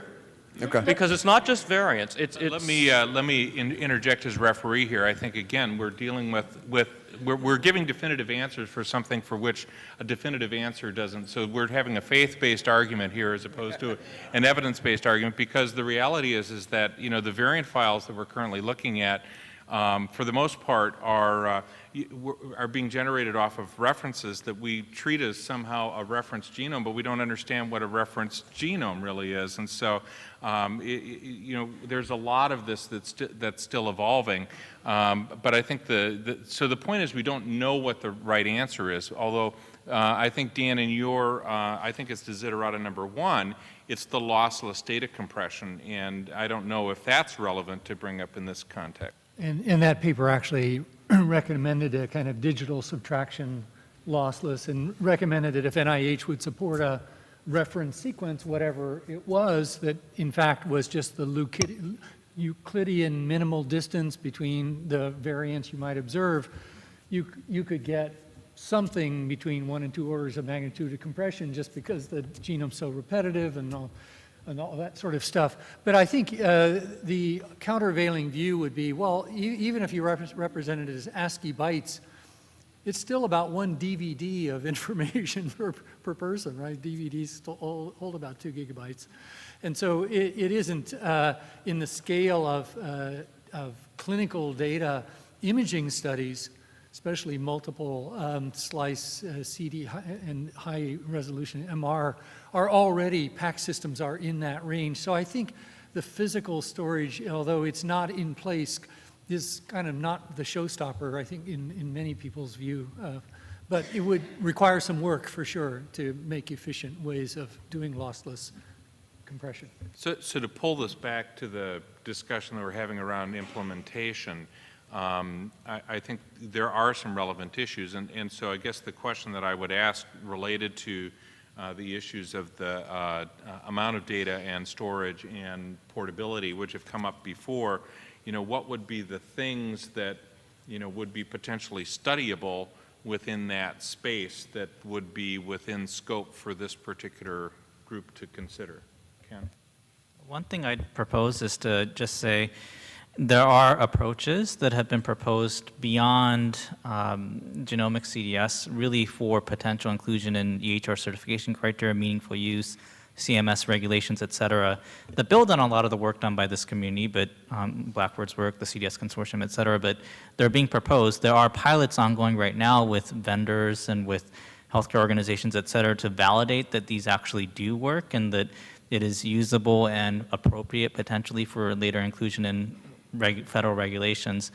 Okay. Because it's not just variance. It's, it's Let me, uh, let me in- interject as referee here. I think, again, we're dealing with, with, we're, we're giving definitive answers for something for which a definitive answer doesn't. So we're having a faith-based argument here as opposed to an evidence-based argument because the reality is, is that, you know, the variant files that we're currently looking at, um, for the most part, are, uh, are being generated off of references that we treat as somehow a reference genome, but we don't understand what a reference genome really is. And so, um, i- i- you know, there's a lot of this that's, sti- that's still evolving. Um, but I think the, the, so the point is we don't know what the right answer is, although uh, I think, Dan, in your, uh, I think it's desiderata number one, it's the lossless data compression, and I don't know if that's relevant to bring up in this context. And, and that paper actually recommended a kind of digital subtraction lossless and recommended that if NIH would support a reference sequence, whatever it was, that in fact was just the Euclidean minimal distance between the variants you might observe, you, you could get something between one and two orders of magnitude of compression just because the genome's so repetitive and all, and all that sort of stuff. But I think uh, the countervailing view would be, well, e- even if you rep- represent it as ASCII bytes, it's still about one DVD of information per, per person, right? DVDs hold, hold about two gigabytes. And so it, it isn't uh, in the scale of, uh, of clinical data imaging studies, especially multiple um, slice uh, CT and high resolution MR, are already, PAC systems are in that range. So I think the physical storage, although it's not in place, is kind of not the showstopper, I think, in, in many people's view. Uh, but it would require some work, for sure, to make efficient ways of doing lossless compression. So, so to pull this back to the discussion that we're having around implementation, um, I, I think there are some relevant issues, and, and so I guess the question that I would ask related to uh, the issues of the uh, uh, amount of data and storage and portability, which have come up before, you know, what would be the things that, you know, would be potentially studyable within that space that would be within scope for this particular group to consider? Ken? One thing I'd propose is to just say there are approaches that have been proposed beyond um, genomic CDS, really for potential inclusion in EHR certification criteria, meaningful use, CMS regulations, et cetera, that build on a lot of the work done by this community, but um, Blackford's work, the CDS consortium, et cetera, but they're being proposed. There are pilots ongoing right now with vendors and with healthcare organizations, et cetera, to validate that these actually do work and that it is usable and appropriate potentially for later inclusion in reg federal regulations.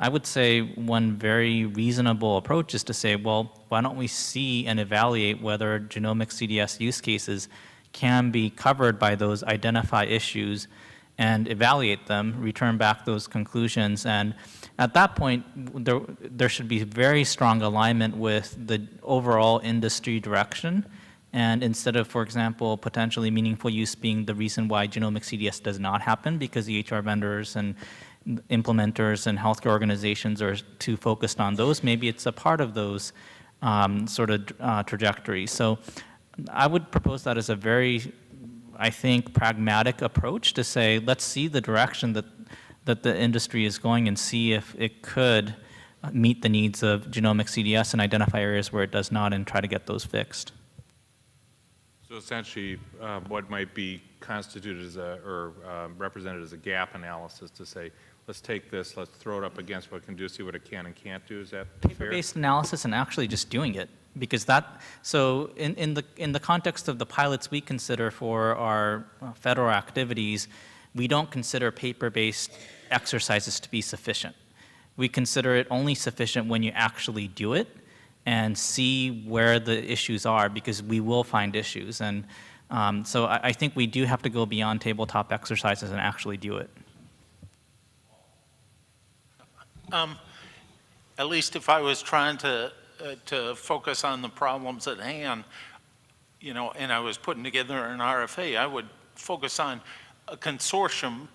I would say one very reasonable approach is to say, well, why don't we see and evaluate whether genomic CDS use cases can be covered by those identify issues and evaluate them, return back those conclusions, and at that point, there, there should be very strong alignment with the overall industry direction, and instead of, for example, potentially meaningful use being the reason why genomic CDS does not happen because EHR vendors and implementers and healthcare organizations are too focused on those, maybe it's a part of those um, sort of uh, trajectories. So I would propose that as a very, I think, pragmatic approach to say, let's see the direction that, that the industry is going and see if it could meet the needs of genomic CDS and identify areas where it does not and try to get those fixed. So essentially, uh, what might be constituted as a, or uh, represented as a gap analysis to say, let's take this, let's throw it up against what it can do, see what it can and can't do, is that? Paper-based analysis and actually just doing it, because that, so in, in the, in the context of the pilots we consider for our uh, federal activities, we don't consider paper-based exercises to be sufficient. We consider it only sufficient when you actually do it and see where the issues are, because we will find issues. And um, so I, I think we do have to go beyond tabletop exercises and actually do it. Um, at least if I was trying to, uh, to focus on the problems at hand, you know, and I was putting together an RFA, I would focus on a consortium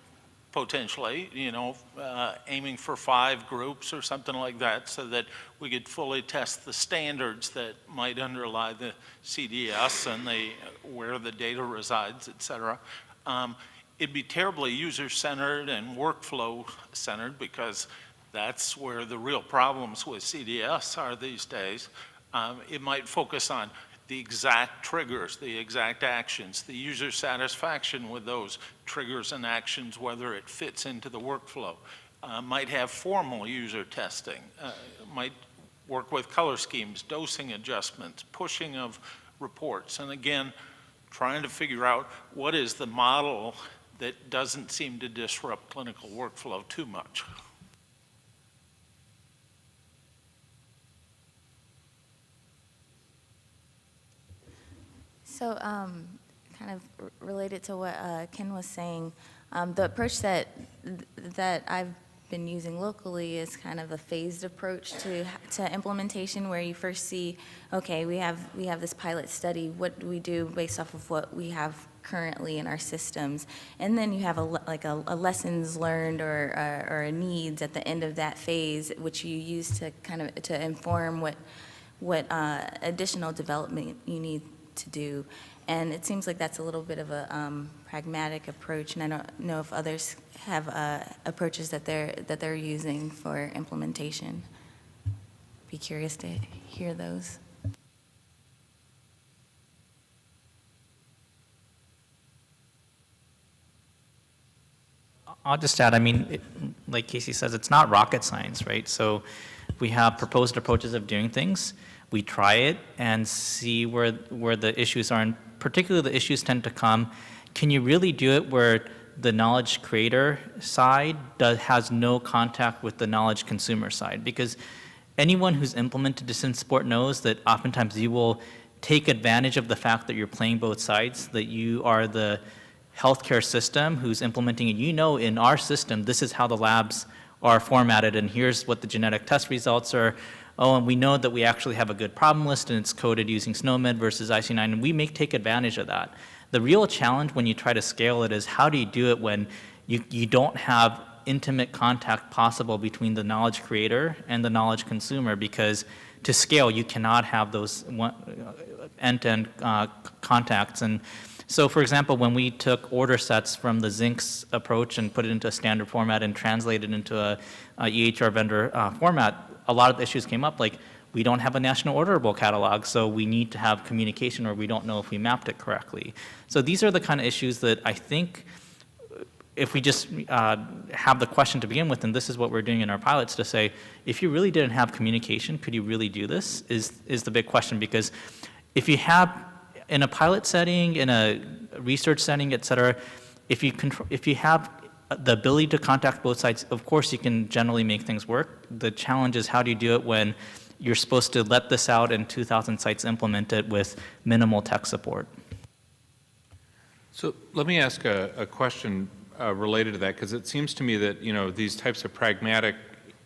potentially, you know, uh, aiming for five groups or something like that so that we could fully test the standards that might underlie the CDS and the, where the data resides, et cetera. Um, it'd be terribly user-centered and workflow-centered because that's where the real problems with CDS are these days. Um, it might focus on the exact triggers, the exact actions, the user satisfaction with those triggers and actions, whether it fits into the workflow. Uh, might have formal user testing, uh, might work with color schemes, dosing adjustments, pushing of reports, and again, trying to figure out what is the model that doesn't seem to disrupt clinical workflow too much. So, um, kind of related to what uh, Ken was saying, um, the approach that that I've been using locally is kind of a phased approach to to implementation, where you first see, okay, we have we have this pilot study. What do we do based off of what we have currently in our systems? And then you have a like a, a lessons learned or uh, or a needs at the end of that phase, which you use to kind of to inform what what uh, additional development you need to do. And it seems like that's a little bit of a um, pragmatic approach, and I don't know if others have uh, approaches that they're, that they're using for implementation. Be curious to hear those. I'll just add, I mean, it- like Casey says, it's not rocket science, right? So we have proposed approaches of doing things. We try it and see where, where the issues are. And particularly the issues tend to come, can you really do it where the knowledge creator side does, has no contact with the knowledge consumer side? Because anyone who's implemented decision support knows that oftentimes you will take advantage of the fact that you're playing both sides, that you are the healthcare system who's implementing it. You know in our system, this is how the labs are formatted, and here's what the genetic test results are. Oh, and we know that we actually have a good problem list, and it's coded using SNOMED versus IC9, and we may take advantage of that. The real challenge when you try to scale it is how do you do it when you, you don't have intimate contact possible between the knowledge creator and the knowledge consumer because to scale you cannot have those end-to-end uh, contacts and so for example when we took order sets from the Zynx approach and put it into a standard format and translated into a, a EHR vendor uh, format a lot of the issues came up like we don't have a national orderable catalog, so we need to have communication or we don't know if we mapped it correctly. So these are the kind of issues that I think if we just uh, have the question to begin with, and this is what we're doing in our pilots to say, if you really didn't have communication, could you really do this, is, is the big question. Because if you have, in a pilot setting, in a research setting, et cetera, if you, control, if you have the ability to contact both sides, of course you can generally make things work. The challenge is how do you do it when you're supposed to let this out and 2,000 sites implement it with minimal tech support. So let me ask a, a question uh, related to that, because it seems to me that, you know, these types of pragmatic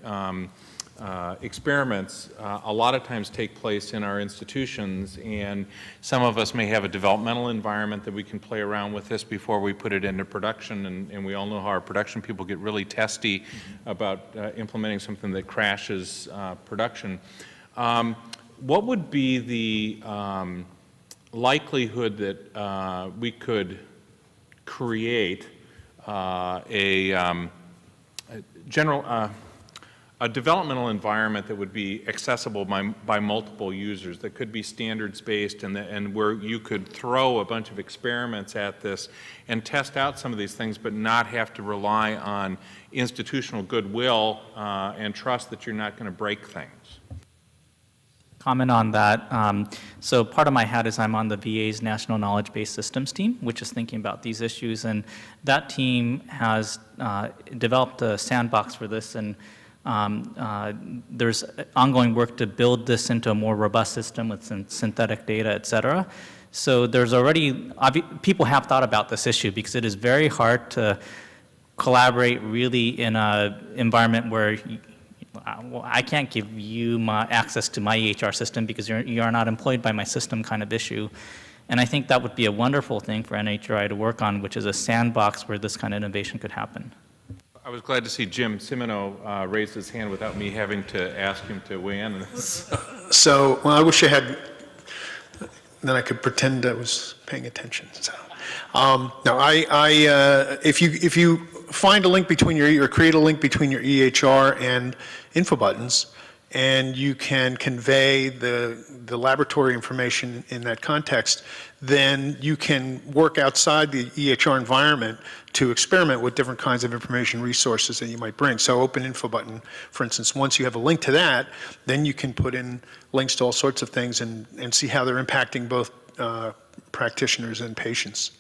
um, uh, experiments uh, a lot of times take place in our institutions, and some of us may have a developmental environment that we can play around with this before we put it into production, and, and we all know how our production people get really testy about uh, implementing something that crashes uh, production. Um, what would be the um, likelihood that uh, we could create a, um, general, a developmental environment that would be accessible by, by multiple users, that could be standards-based and, the, and where you could throw a bunch of experiments at this and test out some of these things, but not have to rely on institutional goodwill uh, and trust that you're not going to break things. comment on that. Um, so part of my hat is I'm on the VA's National Knowledge Based Systems team, which is thinking about these issues. And that team has uh, developed a sandbox for this. And um, uh, there's ongoing work to build this into a more robust system with syn synthetic data, et cetera. So there's already, people have thought about this issue because it is very hard to collaborate really in an environment where I can't give you my access to my EHR system because you're, you are not employed by my system kind of issue. And I think that would be a wonderful thing for NHRI to work on, which is a sandbox where this kind of innovation could happen. I was glad to see Jim Cimino uh, raise his hand without me having to ask him to weigh in. So, well, I wish I had, then I could pretend I was paying attention, so. Um, I, I, uh, if you, if you find a link between your, or create a link between your EHR and info buttons, and you can convey the, the laboratory information in that context, then you can work outside the EHR environment to experiment with different kinds of information resources that you might bring. So open info button, for instance, once you have a link to that, then you can put in links to all sorts of things and, and see how they're impacting both uh, practitioners and patients.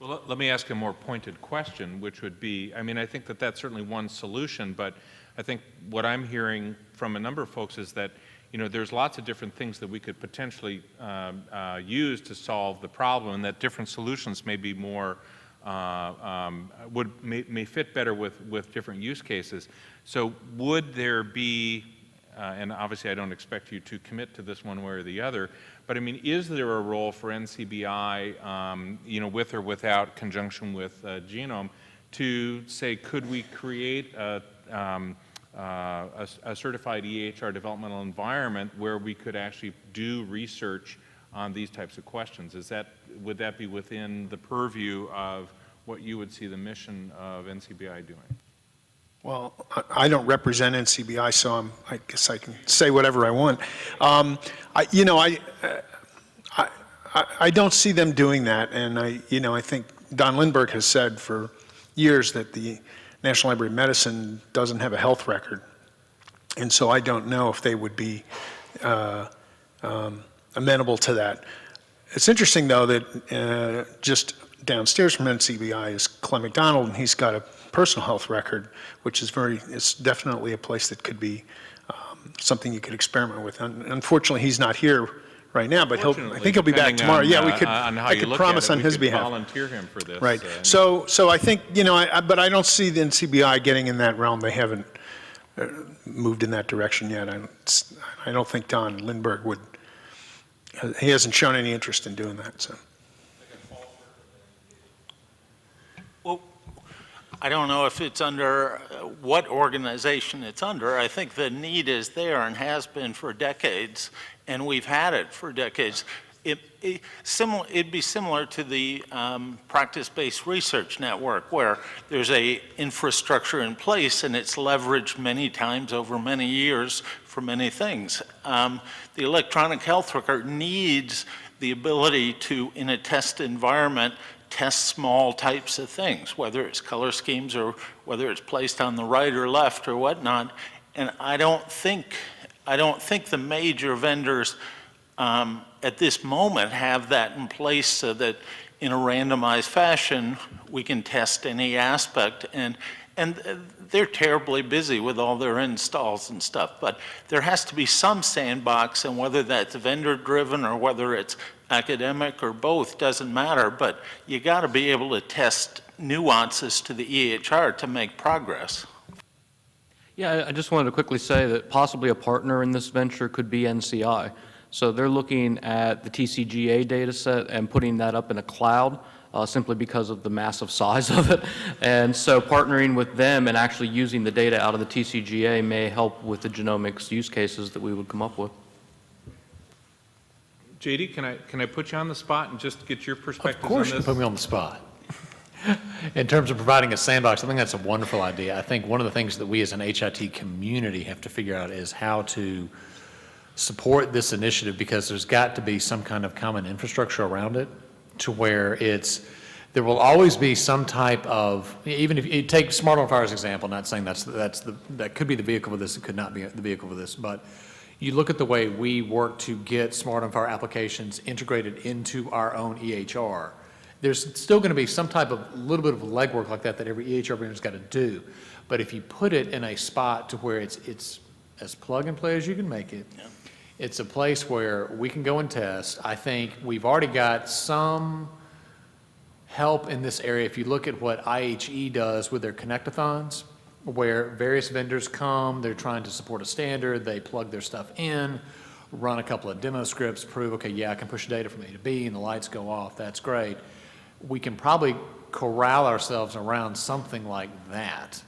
Well, let- me ask a more pointed question, which would be, I mean, I think that that's certainly one solution, but I think what I'm hearing from a number of folks is that, you know, there's lots of different things that we could potentially um, uh, use to solve the problem, and that different solutions may be more, um, would, may, may fit better with, with different use cases. So would there be, uh, and obviously I don't expect you to commit to this one way or the other, but I mean, is there a role for NCBI, um, you know, with or without conjunction with uh, Genome, to say, could we create a, um, uh, a, a certified EHR developmental environment where we could actually do research on these types of questions? Is that, would that be within the purview of what you would see the mission of NCBI doing? Well, I- don't represent NCBI, so I'm, I guess I can say whatever I want. Um, I, you know, I, uh, I, I- I don't see them doing that, and I, you know, I think Don Lindberg has said for years that the National Library of Medicine doesn't have a health record, and so I don't know if they would be uh, um, amenable to that. It's interesting, though, that uh, just downstairs from NCBI is Clem McDonald, and he's got a personal health record, which is very, it's definitely a place that could be um, something you could experiment with. Un- Unfortunately, he's not here right now, but he'll, I think he'll be back tomorrow. on, Yeah, we uh, could, how I could promise it, on his behalf. volunteer him for this, Right. uh, So, so I think, you know, I, I- but I don't see the NCBI getting in that realm. They haven't uh, moved in that direction yet. I, don't- I don't think Don Lindberg would, uh, he hasn't shown any interest in doing that, so. Well, I don't know if it's under, uh, what organization it's under. I think the need is there and has been for decades, and we've had it for decades. It, it, similar, it'd be similar to the um, practice-based research network, where there's a infrastructure in place and it's leveraged many times over many years for many things. Um, the electronic health record needs the ability to, in a test environment, test small types of things, whether it's color schemes or whether it's placed on the right or left or whatnot. And I don't think, I don't think the major vendors um, at this moment have that in place so that in a randomized fashion, we can test any aspect. And, and uh, they're terribly busy with all their installs and stuff. But there has to be some sandbox, and whether that's vendor-driven or whether it's academic or both, doesn't matter. But you got to be able to test nuances to the EHR to make progress. Yeah, I- I just wanted to quickly say that possibly a partner in this venture could be NCI. So they're looking at the TCGA data set and putting that up in a cloud uh, simply because of the massive size of it. And so partnering with them and actually using the data out of the TCGA may help with the genomics use cases that we would come up with. JD, can I, can I put you on the spot and just get your perspective on this? Of course this? you put me on the spot. In terms of providing a sandbox, I think that's a wonderful idea. I think one of the things that we as an HIT community have to figure out is how to support this initiative because there's got to be some kind of common infrastructure around it to where it's, there will always be some type of, even if you take SMART on FHIR as an example, not saying that's, that's the, that could be the vehicle for this, it could not be the vehicle for this, but you look at the way we work to get SMART on FHIR applications integrated into our own EHR. There's still going to be some type of little bit of legwork like that that every EHR vendor's got to do. But if you put it in a spot to where it's, it's as plug and play as you can make it, it's a place where we can go and test. I think we've already got some help in this area. If you look at what IHE does with their connectathons, where various vendors come, they're trying to support a standard, they plug their stuff in, run a couple of demo scripts, prove, okay, yeah, I can push data from A to B, and the lights go off, that's great. We can probably corral ourselves around something like that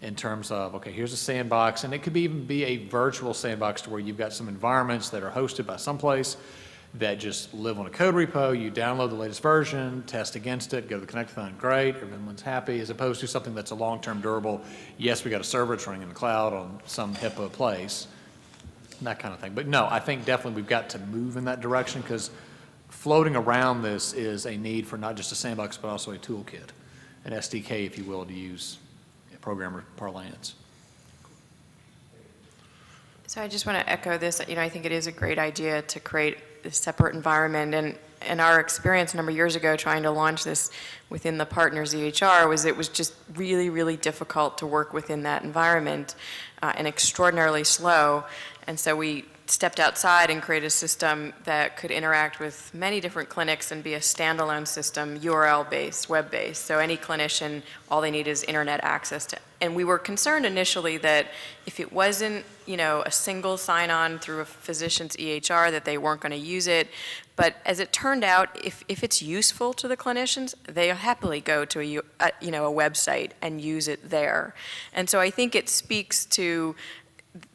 in terms of, okay, here's a sandbox, and it could be even be a virtual sandbox to where you've got some environments that are hosted by someplace that just live on a code repo, you download the latest version, test against it, go to the connectathon, great, everyone's happy, as opposed to something that's a long-term durable, yes, we got a server, it's running in the cloud on some HIPAA place, that kind of thing. But no, I think definitely we've got to move in that direction because floating around this is a need for not just a sandbox, but also a toolkit, an SDK, if you will, to use programmer parlance. So I just want to echo this, you know, I think it is a great idea to create a separate environment, and, and our experience a number of years ago trying to launch this within the partners EHR was it was just really, really difficult to work within that environment uh, and extraordinarily slow, and so we stepped outside and created a system that could interact with many different clinics and be a standalone system, URL-based, web-based. So any clinician, all they need is internet access to. And we were concerned initially that if it wasn't, you know, a single sign-on through a physician's EHR, that they weren't going to use it. But as it turned out, if, if it's useful to the clinicians, they happily go to a, a, you know, a website and use it there. And so I think it speaks to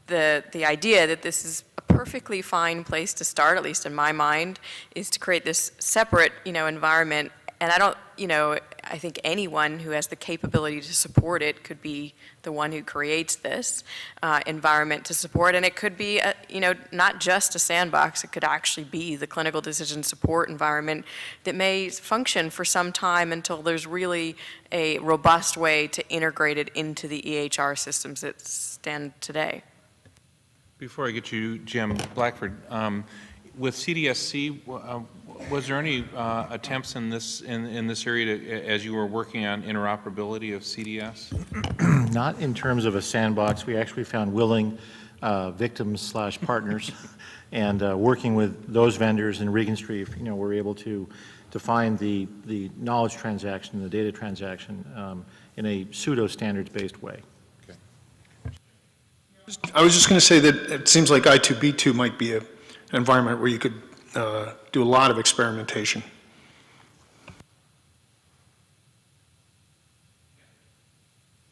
the, the idea that this is a perfectly fine place to start, at least in my mind, is to create this separate, you know, environment. And I don't, you know, I think anyone who has the capability to support it could be the one who creates this uh, environment to support. And it could be, a, you know, not just a sandbox. It could actually be the clinical decision support environment that may function for some time until there's really a robust way to integrate it into the EHR systems that stand today. Before I get you, Jim Blackford, um, with CDSC, uh, was there any uh, attempts in this in, in this area to, as you were working on interoperability of CDS? Not in terms of a sandbox. We actually found willing uh, victims slash partners, and uh, working with those vendors in Regenstrief, you know, we're able to define the the knowledge transaction, the data transaction, um, in a pseudo standards based way. I was just going to say that it seems like I2B2 might be a, an environment where you could uh, do a lot of experimentation.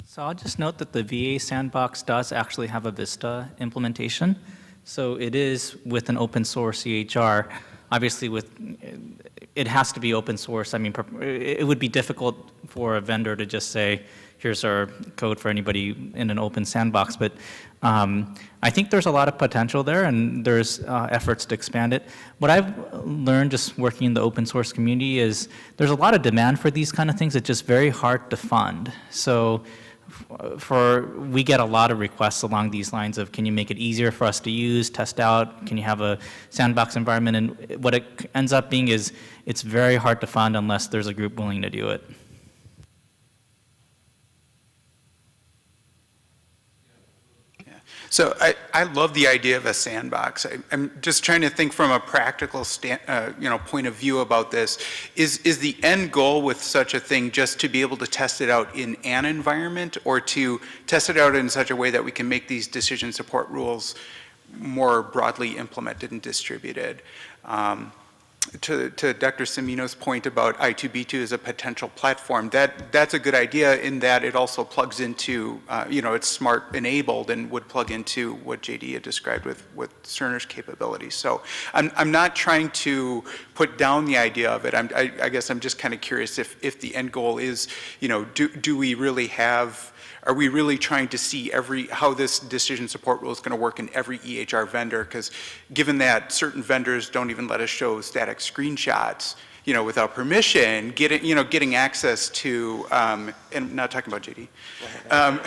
So I'll just note that the VA sandbox does actually have a Vista implementation. So it is with an open source EHR. Obviously with, it has to be open source. I mean, it would be difficult for a vendor to just say, here's our code for anybody in an open sandbox. But um, I think there's a lot of potential there, and there's uh, efforts to expand it. What I've learned just working in the open source community is there's a lot of demand for these kind of things. It's just very hard to fund. So for we get a lot of requests along these lines of can you make it easier for us to use, test out, can you have a sandbox environment, and what it ends up being is it's very hard to fund unless there's a group willing to do it. So I, I love the idea of a sandbox. I, am just trying to think from a practical stand, uh, you know, point of view about this. Is, is the end goal with such a thing just to be able to test it out in an environment or to test it out in such a way that we can make these decision support rules more broadly implemented and distributed? Um, to, to Dr. Cimino's point about I2B2 as a potential platform, that, that's a good idea in that it also plugs into, uh, you know, it's smart enabled and would plug into what JD had described with, with Cerner's capabilities. So I'm, I'm not trying to put down the idea of it. I'm, I, I guess I'm just kind of curious if, if the end goal is, you know, do, do we really have are we really trying to see every how this decision support rule is going to work in every EHR vendor? Because given that certain vendors don't even let us show static screenshots, you know, without permission, getting you know getting access to, um, and not talking about JD, um,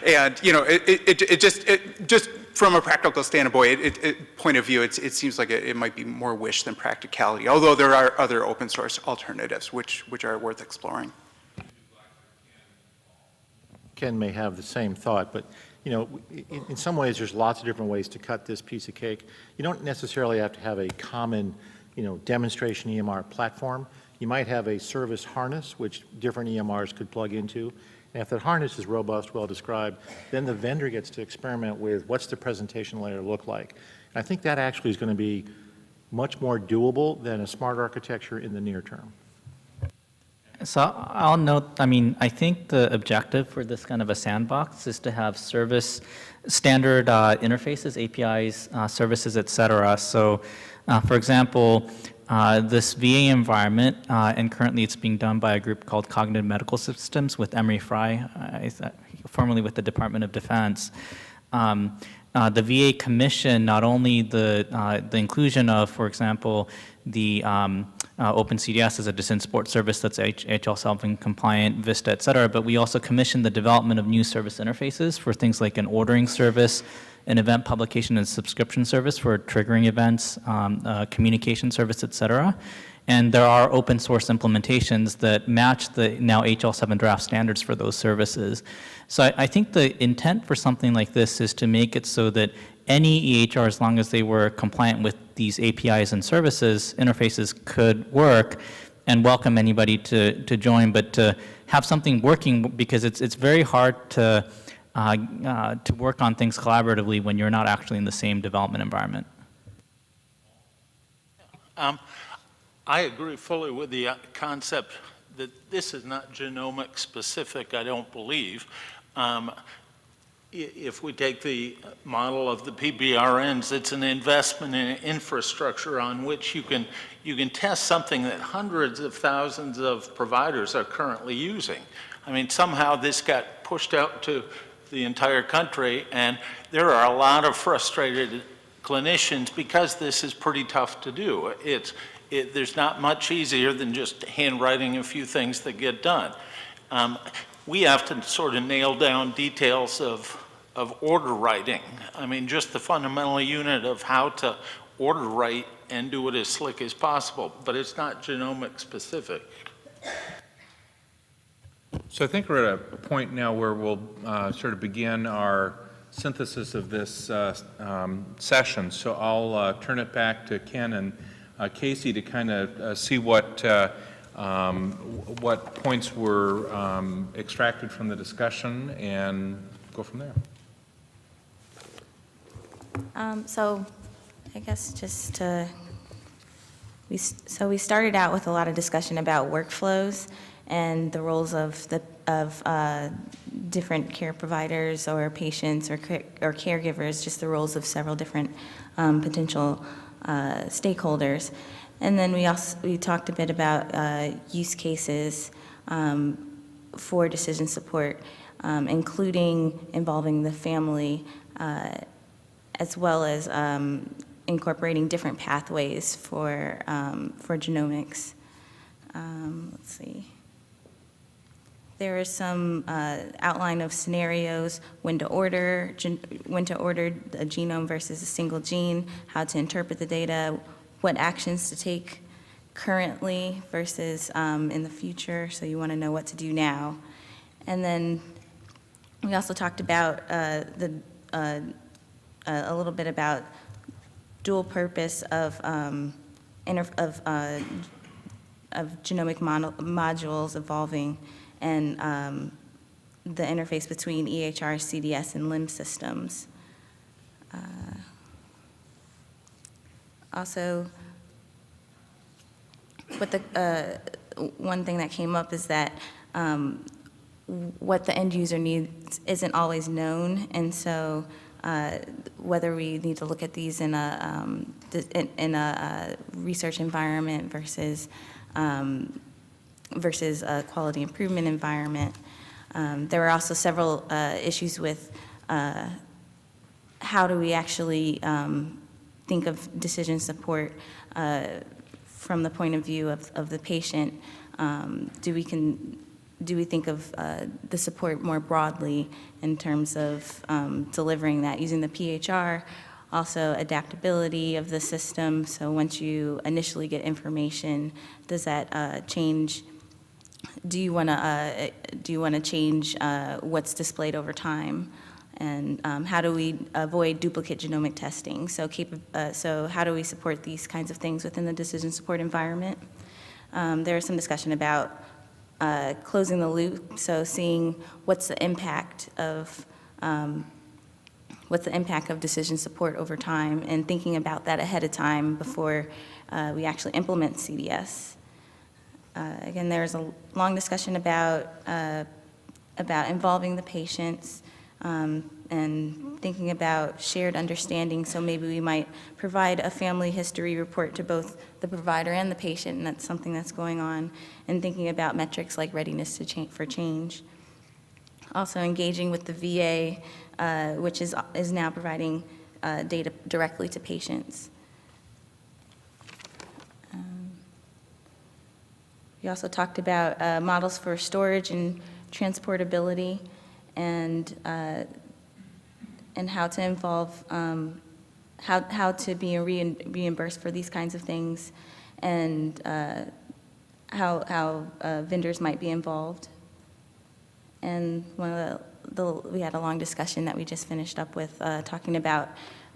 and you know, it, it, it just it just from a practical standpoint, it, it, point of view, it seems like it, it, might be more wish than practicality. Although there are other open source alternatives which which are worth exploring. Ken may have the same thought, but you know, in, in, some ways there's lots of different ways to cut this piece of cake. You don't necessarily have to have a common, you know, demonstration EMR platform. You might have a service harness, which different EMRs could plug into, And if that harness is robust, well-described, then the vendor gets to experiment with what's the presentation layer look like. And I think that actually is going to be much more doable than a smart architecture in the near term. So I'll note, I mean, I think the objective for this kind of a sandbox is to have service standard uh, interfaces, APIs, uh, services, et cetera. So, uh, for example, uh, this VA environment, uh, and currently it's being done by a group called Cognitive Medical Systems with Emory Fry, uh, formerly with the Department of Defense. Um, uh, the VA commission not only the, uh, the inclusion of, for example, the um, uh, OpenCDS as a decision support service that's HL7 compliant, VISTA, et cetera, but we also commissioned the development of new service interfaces for things like an ordering service, an event publication and subscription service for triggering events, um, uh, communication service, et cetera. And there are open source implementations that match the now HL7 draft standards for those services. So I, I, think the intent for something like this is to make it so that any EHR, as long as they were compliant with these APIs and services, interfaces could work and welcome anybody to, to join, but to have something working because it's, it's very hard to, uh, uh, to work on things collaboratively when you're not actually in the same development environment. Um, I agree fully with the uh, concept that this is not genomic specific, I don't believe. Um, if we take the model of the PBRNs, it's an investment in infrastructure on which you can, you can test something that hundreds of thousands of providers are currently using. I mean, somehow this got pushed out to the entire country, and there are a lot of frustrated clinicians because this is pretty tough to do. It's, it, there's not much easier than just handwriting a few things that get done. Um, we have to sort of nail down details of, of order writing. I mean, just the fundamental unit of how to order write and do it as slick as possible, but it's not genomic specific. So I think we're at a point now where we'll uh, sort of begin our synthesis of this uh, um, session. So I'll uh, turn it back to Ken and uh, Casey to kind of uh, see what uh, um, what points were um, extracted from the discussion and go from there. Um, so I guess just to, we, so we started out with a lot of discussion about workflows and the roles of the of uh, different care providers or patients or, or caregivers, just the roles of several different um, potential uh, stakeholders. And then we also we talked a bit about uh, use cases um, for decision support, um, including involving the family, uh, as well as um, incorporating different pathways for um, for genomics. Um, let's see. There is some uh, outline of scenarios, when to order, when to order a genome versus a single gene, how to interpret the data, what actions to take currently versus um, in the future, so you want to know what to do now. And then we also talked about uh, the, uh, a little bit about dual purpose of, um, of, uh, of genomic modules evolving and um, the interface between EHR, CDS, and LIMS systems. Uh, also, what the, uh, one thing that came up is that um, what the end user needs isn't always known, and so uh, whether we need to look at these in a, um, in, in, a, uh, research environment versus um, versus a quality improvement environment. Um, there were also several uh, issues with uh, how do we actually um, think of decision support uh, from the point of view of, of the patient. Um, do we can do we think of uh, the support more broadly in terms of um, delivering that using the PHR, also adaptability of the system. So once you initially get information, does that uh, change do you want to uh, do you want to change uh, what's displayed over time? And um, how do we avoid duplicate genomic testing? So, uh, so how do we support these kinds of things within the decision support environment? Um, there is some discussion about uh, closing the loop, so seeing what's the impact of, um, what's the impact of decision support over time, and thinking about that ahead of time before uh, we actually implement CDS. Uh, Again, there's a long discussion about, uh, about involving the patients um, and thinking about shared understanding, so maybe we might provide a family history report to both the provider and the patient, and that's something that's going on, and thinking about metrics like readiness to change, for change. Also engaging with the VA, uh, which is, is now providing uh, data directly to patients. Um, We also talked about uh, models for storage and transportability and, uh, and how to involve, um, how, how to be rein- reimbursed for these kinds of things and uh, how, how uh, vendors might be involved. And one of the, the, we had a long discussion that we just finished up with, uh, talking about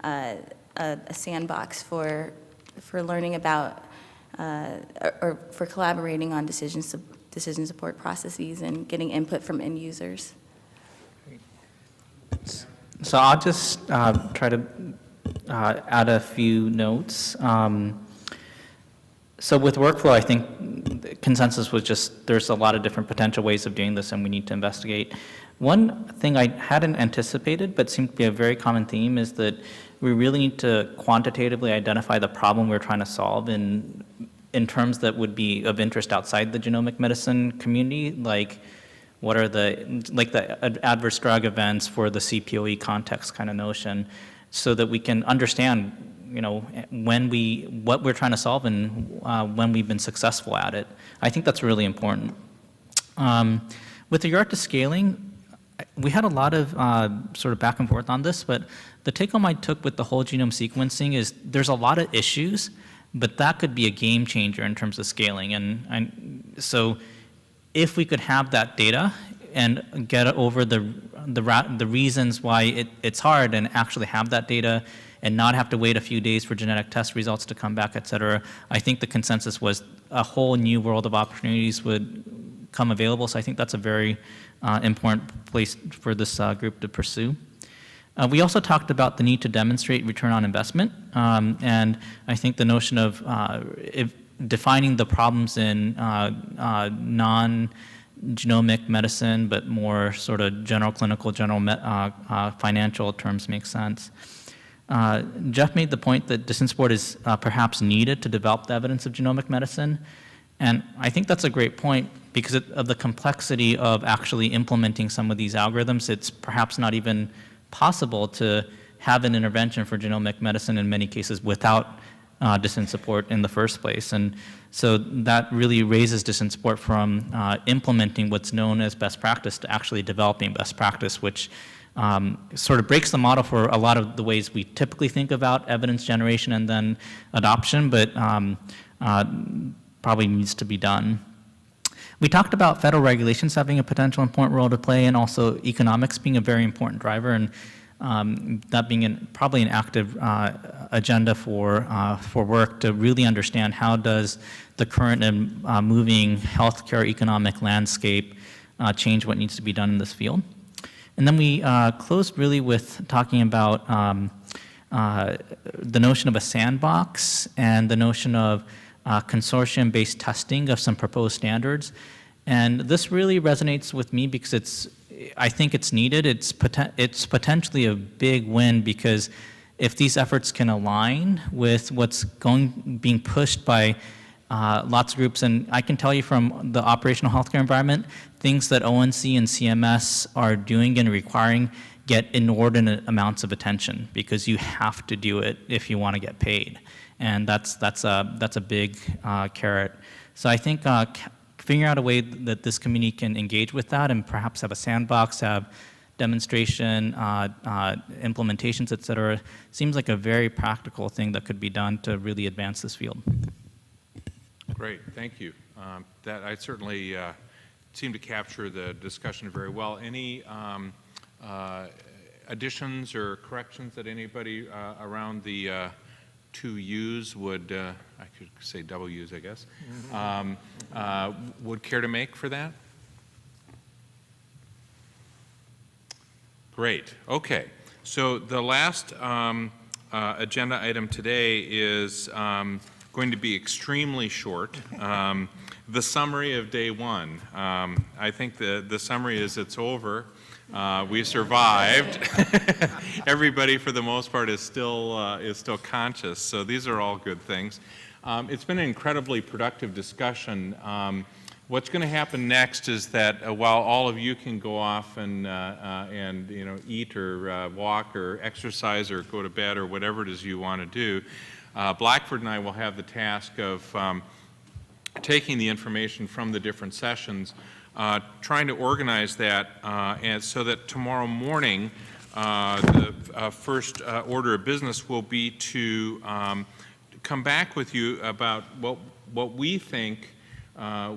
uh, a a sandbox for, for learning about, uh, or or for collaborating on decision, sup- decision support processes and getting input from end users. So I'll just uh, try to uh, add a few notes. Um, So with workflow, I think consensus was just, there's a lot of different potential ways of doing this and we need to investigate. One thing I hadn't anticipated, but seemed to be a very common theme, is that we really need to quantitatively identify the problem we're trying to solve in, in terms that would be of interest outside the genomic medicine community, like what are the, like the ad- adverse drug events for the CPOE context kind of notion, so that we can understand, you know, when we, what we're trying to solve and uh, when we've been successful at it. I think that's really important. Um, With regard to scaling, we had a lot of uh, sort of back and forth on this, but the take home I took with the whole genome sequencing is there's a lot of issues, but that could be a game changer in terms of scaling. And, and so if we could have that data and get over the, the, the reasons why it, it's hard and actually have that data and not have to wait a few days for genetic test results to come back, et cetera, I think the consensus was a whole new world of opportunities would come available. So I think that's a very uh, important place for this uh, group to pursue. Uh, we also talked about the need to demonstrate return on investment, um, and I think the notion of uh, if defining the problems in uh, uh, non-genomic medicine, but more sort of general clinical, general uh, financial terms makes sense. Uh, Jeff made the point that decision support is uh, perhaps needed to develop the evidence of genomic medicine, and I think that's a great point because of the complexity of actually implementing some of these algorithms. It's perhaps not even possible to have an intervention for genomic medicine in many cases without uh, support in the first place. And so that really raises decision support from uh, implementing what's known as best practice to actually developing best practice, which um, sort of breaks the model for a lot of the ways we typically think about evidence generation and then adoption, but um, uh, probably needs to be done. We talked about federal regulations having a potential important role to play and also economics being a very important driver and um, that being an, probably an active uh, agenda for, uh, for work to really understand how does the current and uh, moving healthcare economic landscape uh, change what needs to be done in this field. And then we uh, closed really with talking about um, uh, the notion of a sandbox and the notion of consortium-based testing of some proposed standards. And this really resonates with me because it's, I think it's needed. It's, poten it's potentially a big win because if these efforts can align with what's going, being pushed by uh, lots of groups, and I can tell you from the operational healthcare environment, things that ONC and CMS are doing and requiring get inordinate amounts of attention because you have to do it if you want to get paid. And that's, that's, a, that's a big uh, carrot. So I think uh, figuring out a way that this community can engage with that and perhaps have a sandbox, have demonstration, uh, uh, implementations, et cetera, seems like a very practical thing that could be done to really advance this field. Great, thank you. Um, That, I certainly uh, seem to capture the discussion very well. Any um, uh, additions or corrections that anybody uh, around the uh, two U's would, uh, I could say double U's, I guess, um, uh, would care to make for that? Great, okay. So the last um, uh, agenda item today is um, going to be extremely short. Um, The summary of day one. Um, I think the, the summary is it's over. Uh, We survived. Everybody, for the most part, is still, uh, is still conscious, so these are all good things. Um, It's been an incredibly productive discussion. Um, What's going to happen next is that uh, while all of you can go off and, uh, uh, and you know, eat or uh, walk or exercise or go to bed or whatever it is you want to do, Blackford and I will have the task of um, taking the information from the different sessions, uh, trying to organize that uh, and so that tomorrow morning, uh, the uh, first order of business will be to um, come back with you about what, what we think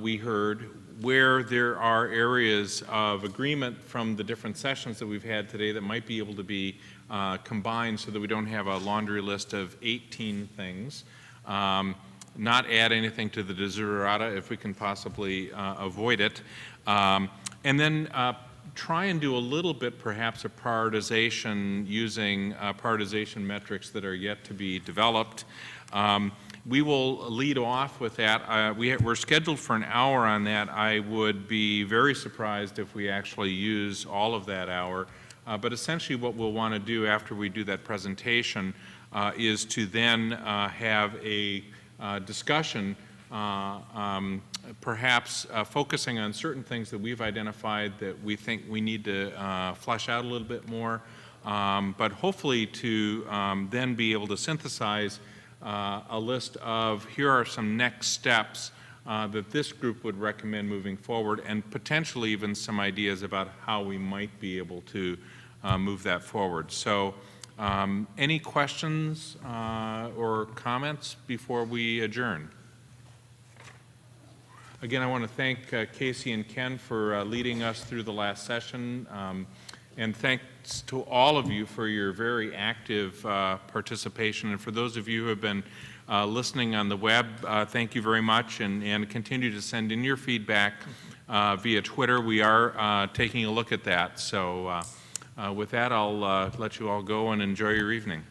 we heard, where there are areas of agreement from the different sessions that we've had today that might be able to be uh, combined so that we don't have a laundry list of 18 things. Um, not add anything to the desiderata if we can possibly uh, avoid it. Um, and then uh, try and do a little bit perhaps of prioritization using uh, prioritization metrics that are yet to be developed. Um, we will lead off with that. Uh, we, we're scheduled for an hour on that. I would be very surprised if we actually use all of that hour. Uh, but essentially what we'll want to do after we do that presentation uh, is to then have a discussion, uh, um, perhaps uh, focusing on certain things that we've identified that we think we need to uh, flesh out a little bit more, um, but hopefully to um, then be able to synthesize uh, a list of here are some next steps uh, that this group would recommend moving forward and potentially even some ideas about how we might be able to uh, move that forward. So um, any questions uh, or comments before we adjourn? Again, I want to thank uh, Casey and Ken for uh, leading us through the last session. Um, and thanks to all of you for your very active uh, participation. And for those of you who have been uh, listening on the web, uh, thank you very much and, and continue to send in your feedback via Twitter. We are taking a look at that. So with that, I'll uh, let you all go and enjoy your evening.